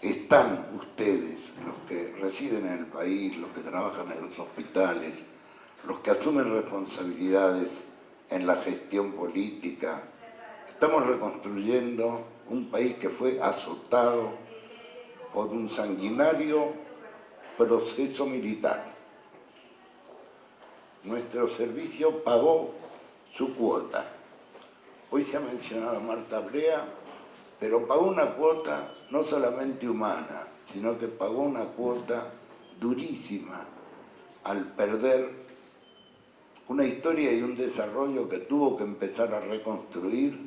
están ustedes, los que residen en el país, los que trabajan en los hospitales, los que asumen responsabilidades en la gestión política, estamos reconstruyendo un país que fue azotado por un sanguinario proceso militar. Nuestro servicio pagó su cuota. Hoy se ha mencionado a Marta Brea, pero pagó una cuota no solamente humana, sino que pagó una cuota durísima al perder una historia y un desarrollo que tuvo que empezar a reconstruir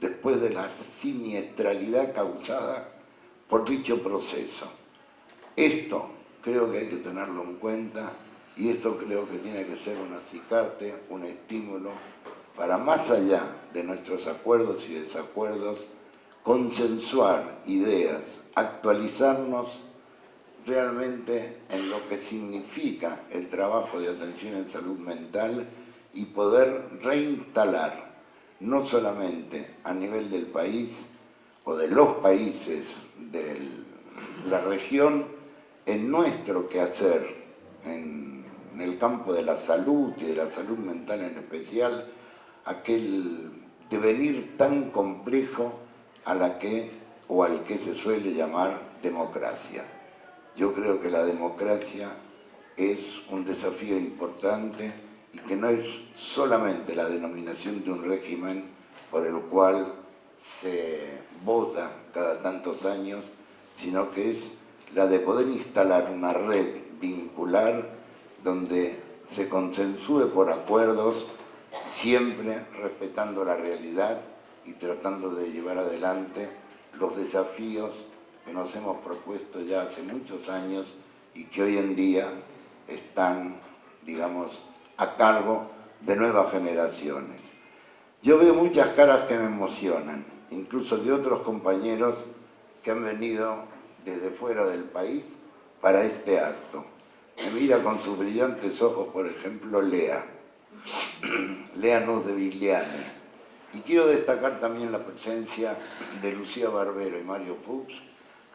después de la siniestralidad causada por dicho proceso. Esto creo que hay que tenerlo en cuenta y esto creo que tiene que ser un acicate, un estímulo para más allá de nuestros acuerdos y desacuerdos, consensuar ideas, actualizarnos realmente en lo que significa el trabajo de atención en salud mental y poder reinstalar no solamente a nivel del país o de los países de la región, en nuestro quehacer, en, en el campo de la salud y de la salud mental en especial, aquel devenir tan complejo a la que o al que se suele llamar democracia. Yo creo que la democracia es un desafío importante y que no es solamente la denominación de un régimen por el cual se vota cada tantos años, sino que es la de poder instalar una red vincular donde se consensúe por acuerdos, siempre respetando la realidad y tratando de llevar adelante los desafíos que nos hemos propuesto ya hace muchos años y que hoy en día están, digamos, a cargo de nuevas generaciones. Yo veo muchas caras que me emocionan, incluso de otros compañeros que han venido desde fuera del país para este acto. Me mira con sus brillantes ojos, por ejemplo, Lea, (clears throat) Lea Nuz de Vigliane. Y quiero destacar también la presencia de Lucía Barbero y Mario Fuchs.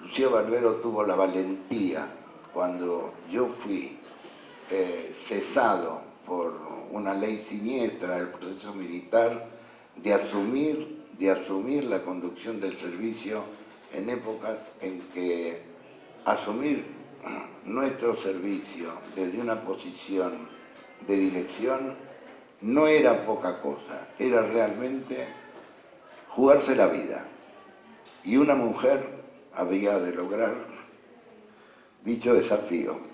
Lucía Barbero tuvo la valentía cuando yo fui eh, cesado por una ley siniestra del proceso militar de asumir, de asumir la conducción del servicio en épocas en que asumir nuestro servicio desde una posición de dirección no era poca cosa, era realmente jugarse la vida. Y una mujer había de lograr dicho desafío.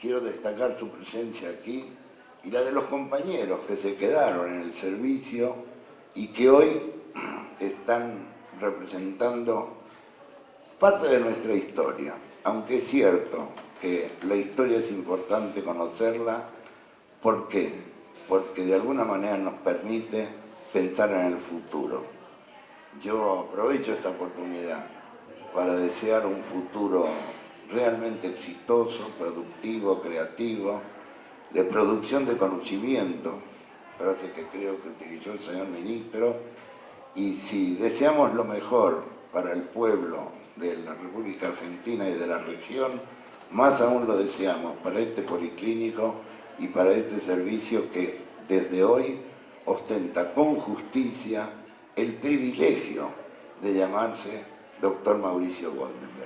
Quiero destacar su presencia aquí y la de los compañeros que se quedaron en el servicio y que hoy (clears throat) están representando parte de nuestra historia, aunque es cierto que la historia es importante conocerla, ¿por qué? Porque de alguna manera nos permite pensar en el futuro. Yo aprovecho esta oportunidad para desear un futuro realmente exitoso, productivo, creativo, de producción de conocimiento, frase que creo que utilizó el señor ministro, y si deseamos lo mejor para el pueblo de la República Argentina y de la región, más aún lo deseamos para este policlínico y para este servicio que desde hoy ostenta con justicia el privilegio de llamarse doctor Mauricio Goldenberg.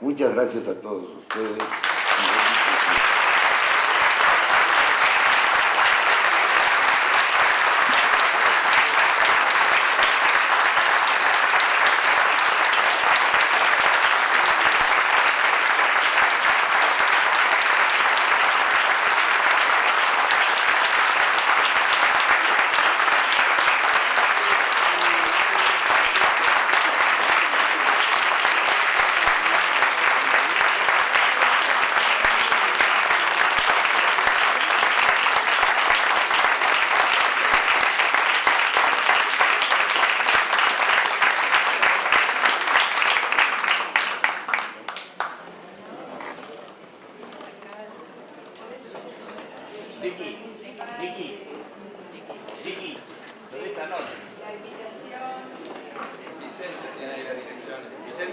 Muchas gracias a todos ustedes.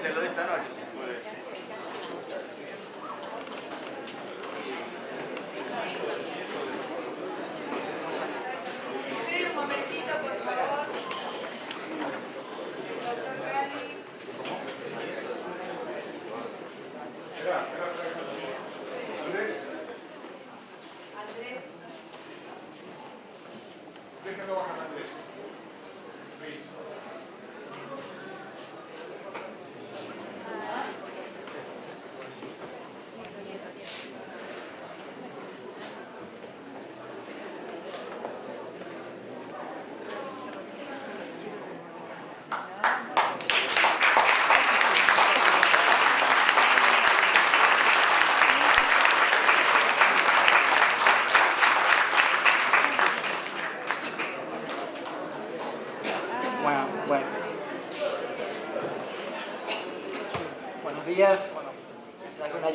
te lo de esta noche.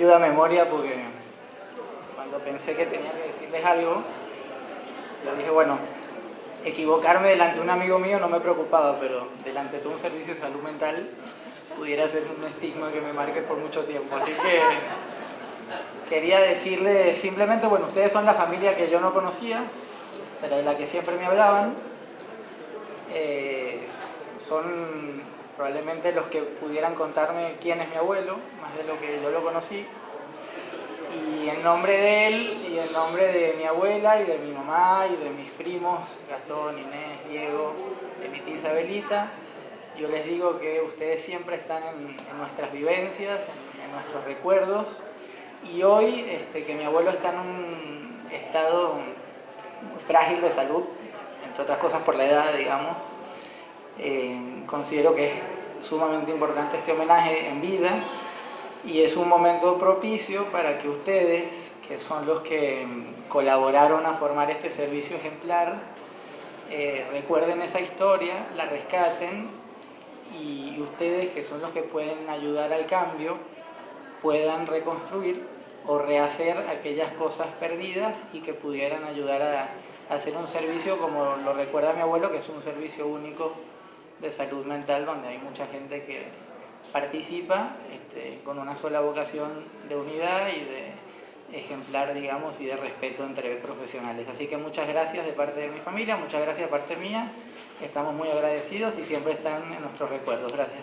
Ayuda a memoria porque cuando pensé que tenía que decirles algo, yo dije, bueno, equivocarme delante de un amigo mío no me preocupaba, pero delante de todo un servicio de salud mental pudiera ser un estigma que me marque por mucho tiempo. Así que quería decirles simplemente, bueno, ustedes son la familia que yo no conocía, pero de la que siempre me hablaban. Eh, son probablemente los que pudieran contarme quién es mi abuelo, de lo que yo lo conocí. Y en nombre de él y en nombre de mi abuela y de mi mamá y de mis primos, Gastón, Inés, Diego, de mi tía Isabelita, yo les digo que ustedes siempre están en, nuestras vivencias, en, nuestros recuerdos, y hoy este, que mi abuelo está en un estado frágil de salud, entre otras cosas por la edad, digamos, eh, considero que es sumamente importante este homenaje en vida y es un momento propicio para que ustedes, que son los que colaboraron a formar este servicio ejemplar, eh, recuerden esa historia, la rescaten y ustedes, que son los que pueden ayudar al cambio, puedan reconstruir o rehacer aquellas cosas perdidas y que pudieran ayudar a, hacer un servicio como lo recuerda mi abuelo, que es un servicio único de salud mental donde hay mucha gente que participa este, con una sola vocación de unidad y de ejemplar, digamos, y de respeto entre profesionales. Así que muchas gracias de parte de mi familia, muchas gracias de parte mía, estamos muy agradecidos y siempre están en nuestros recuerdos. Gracias.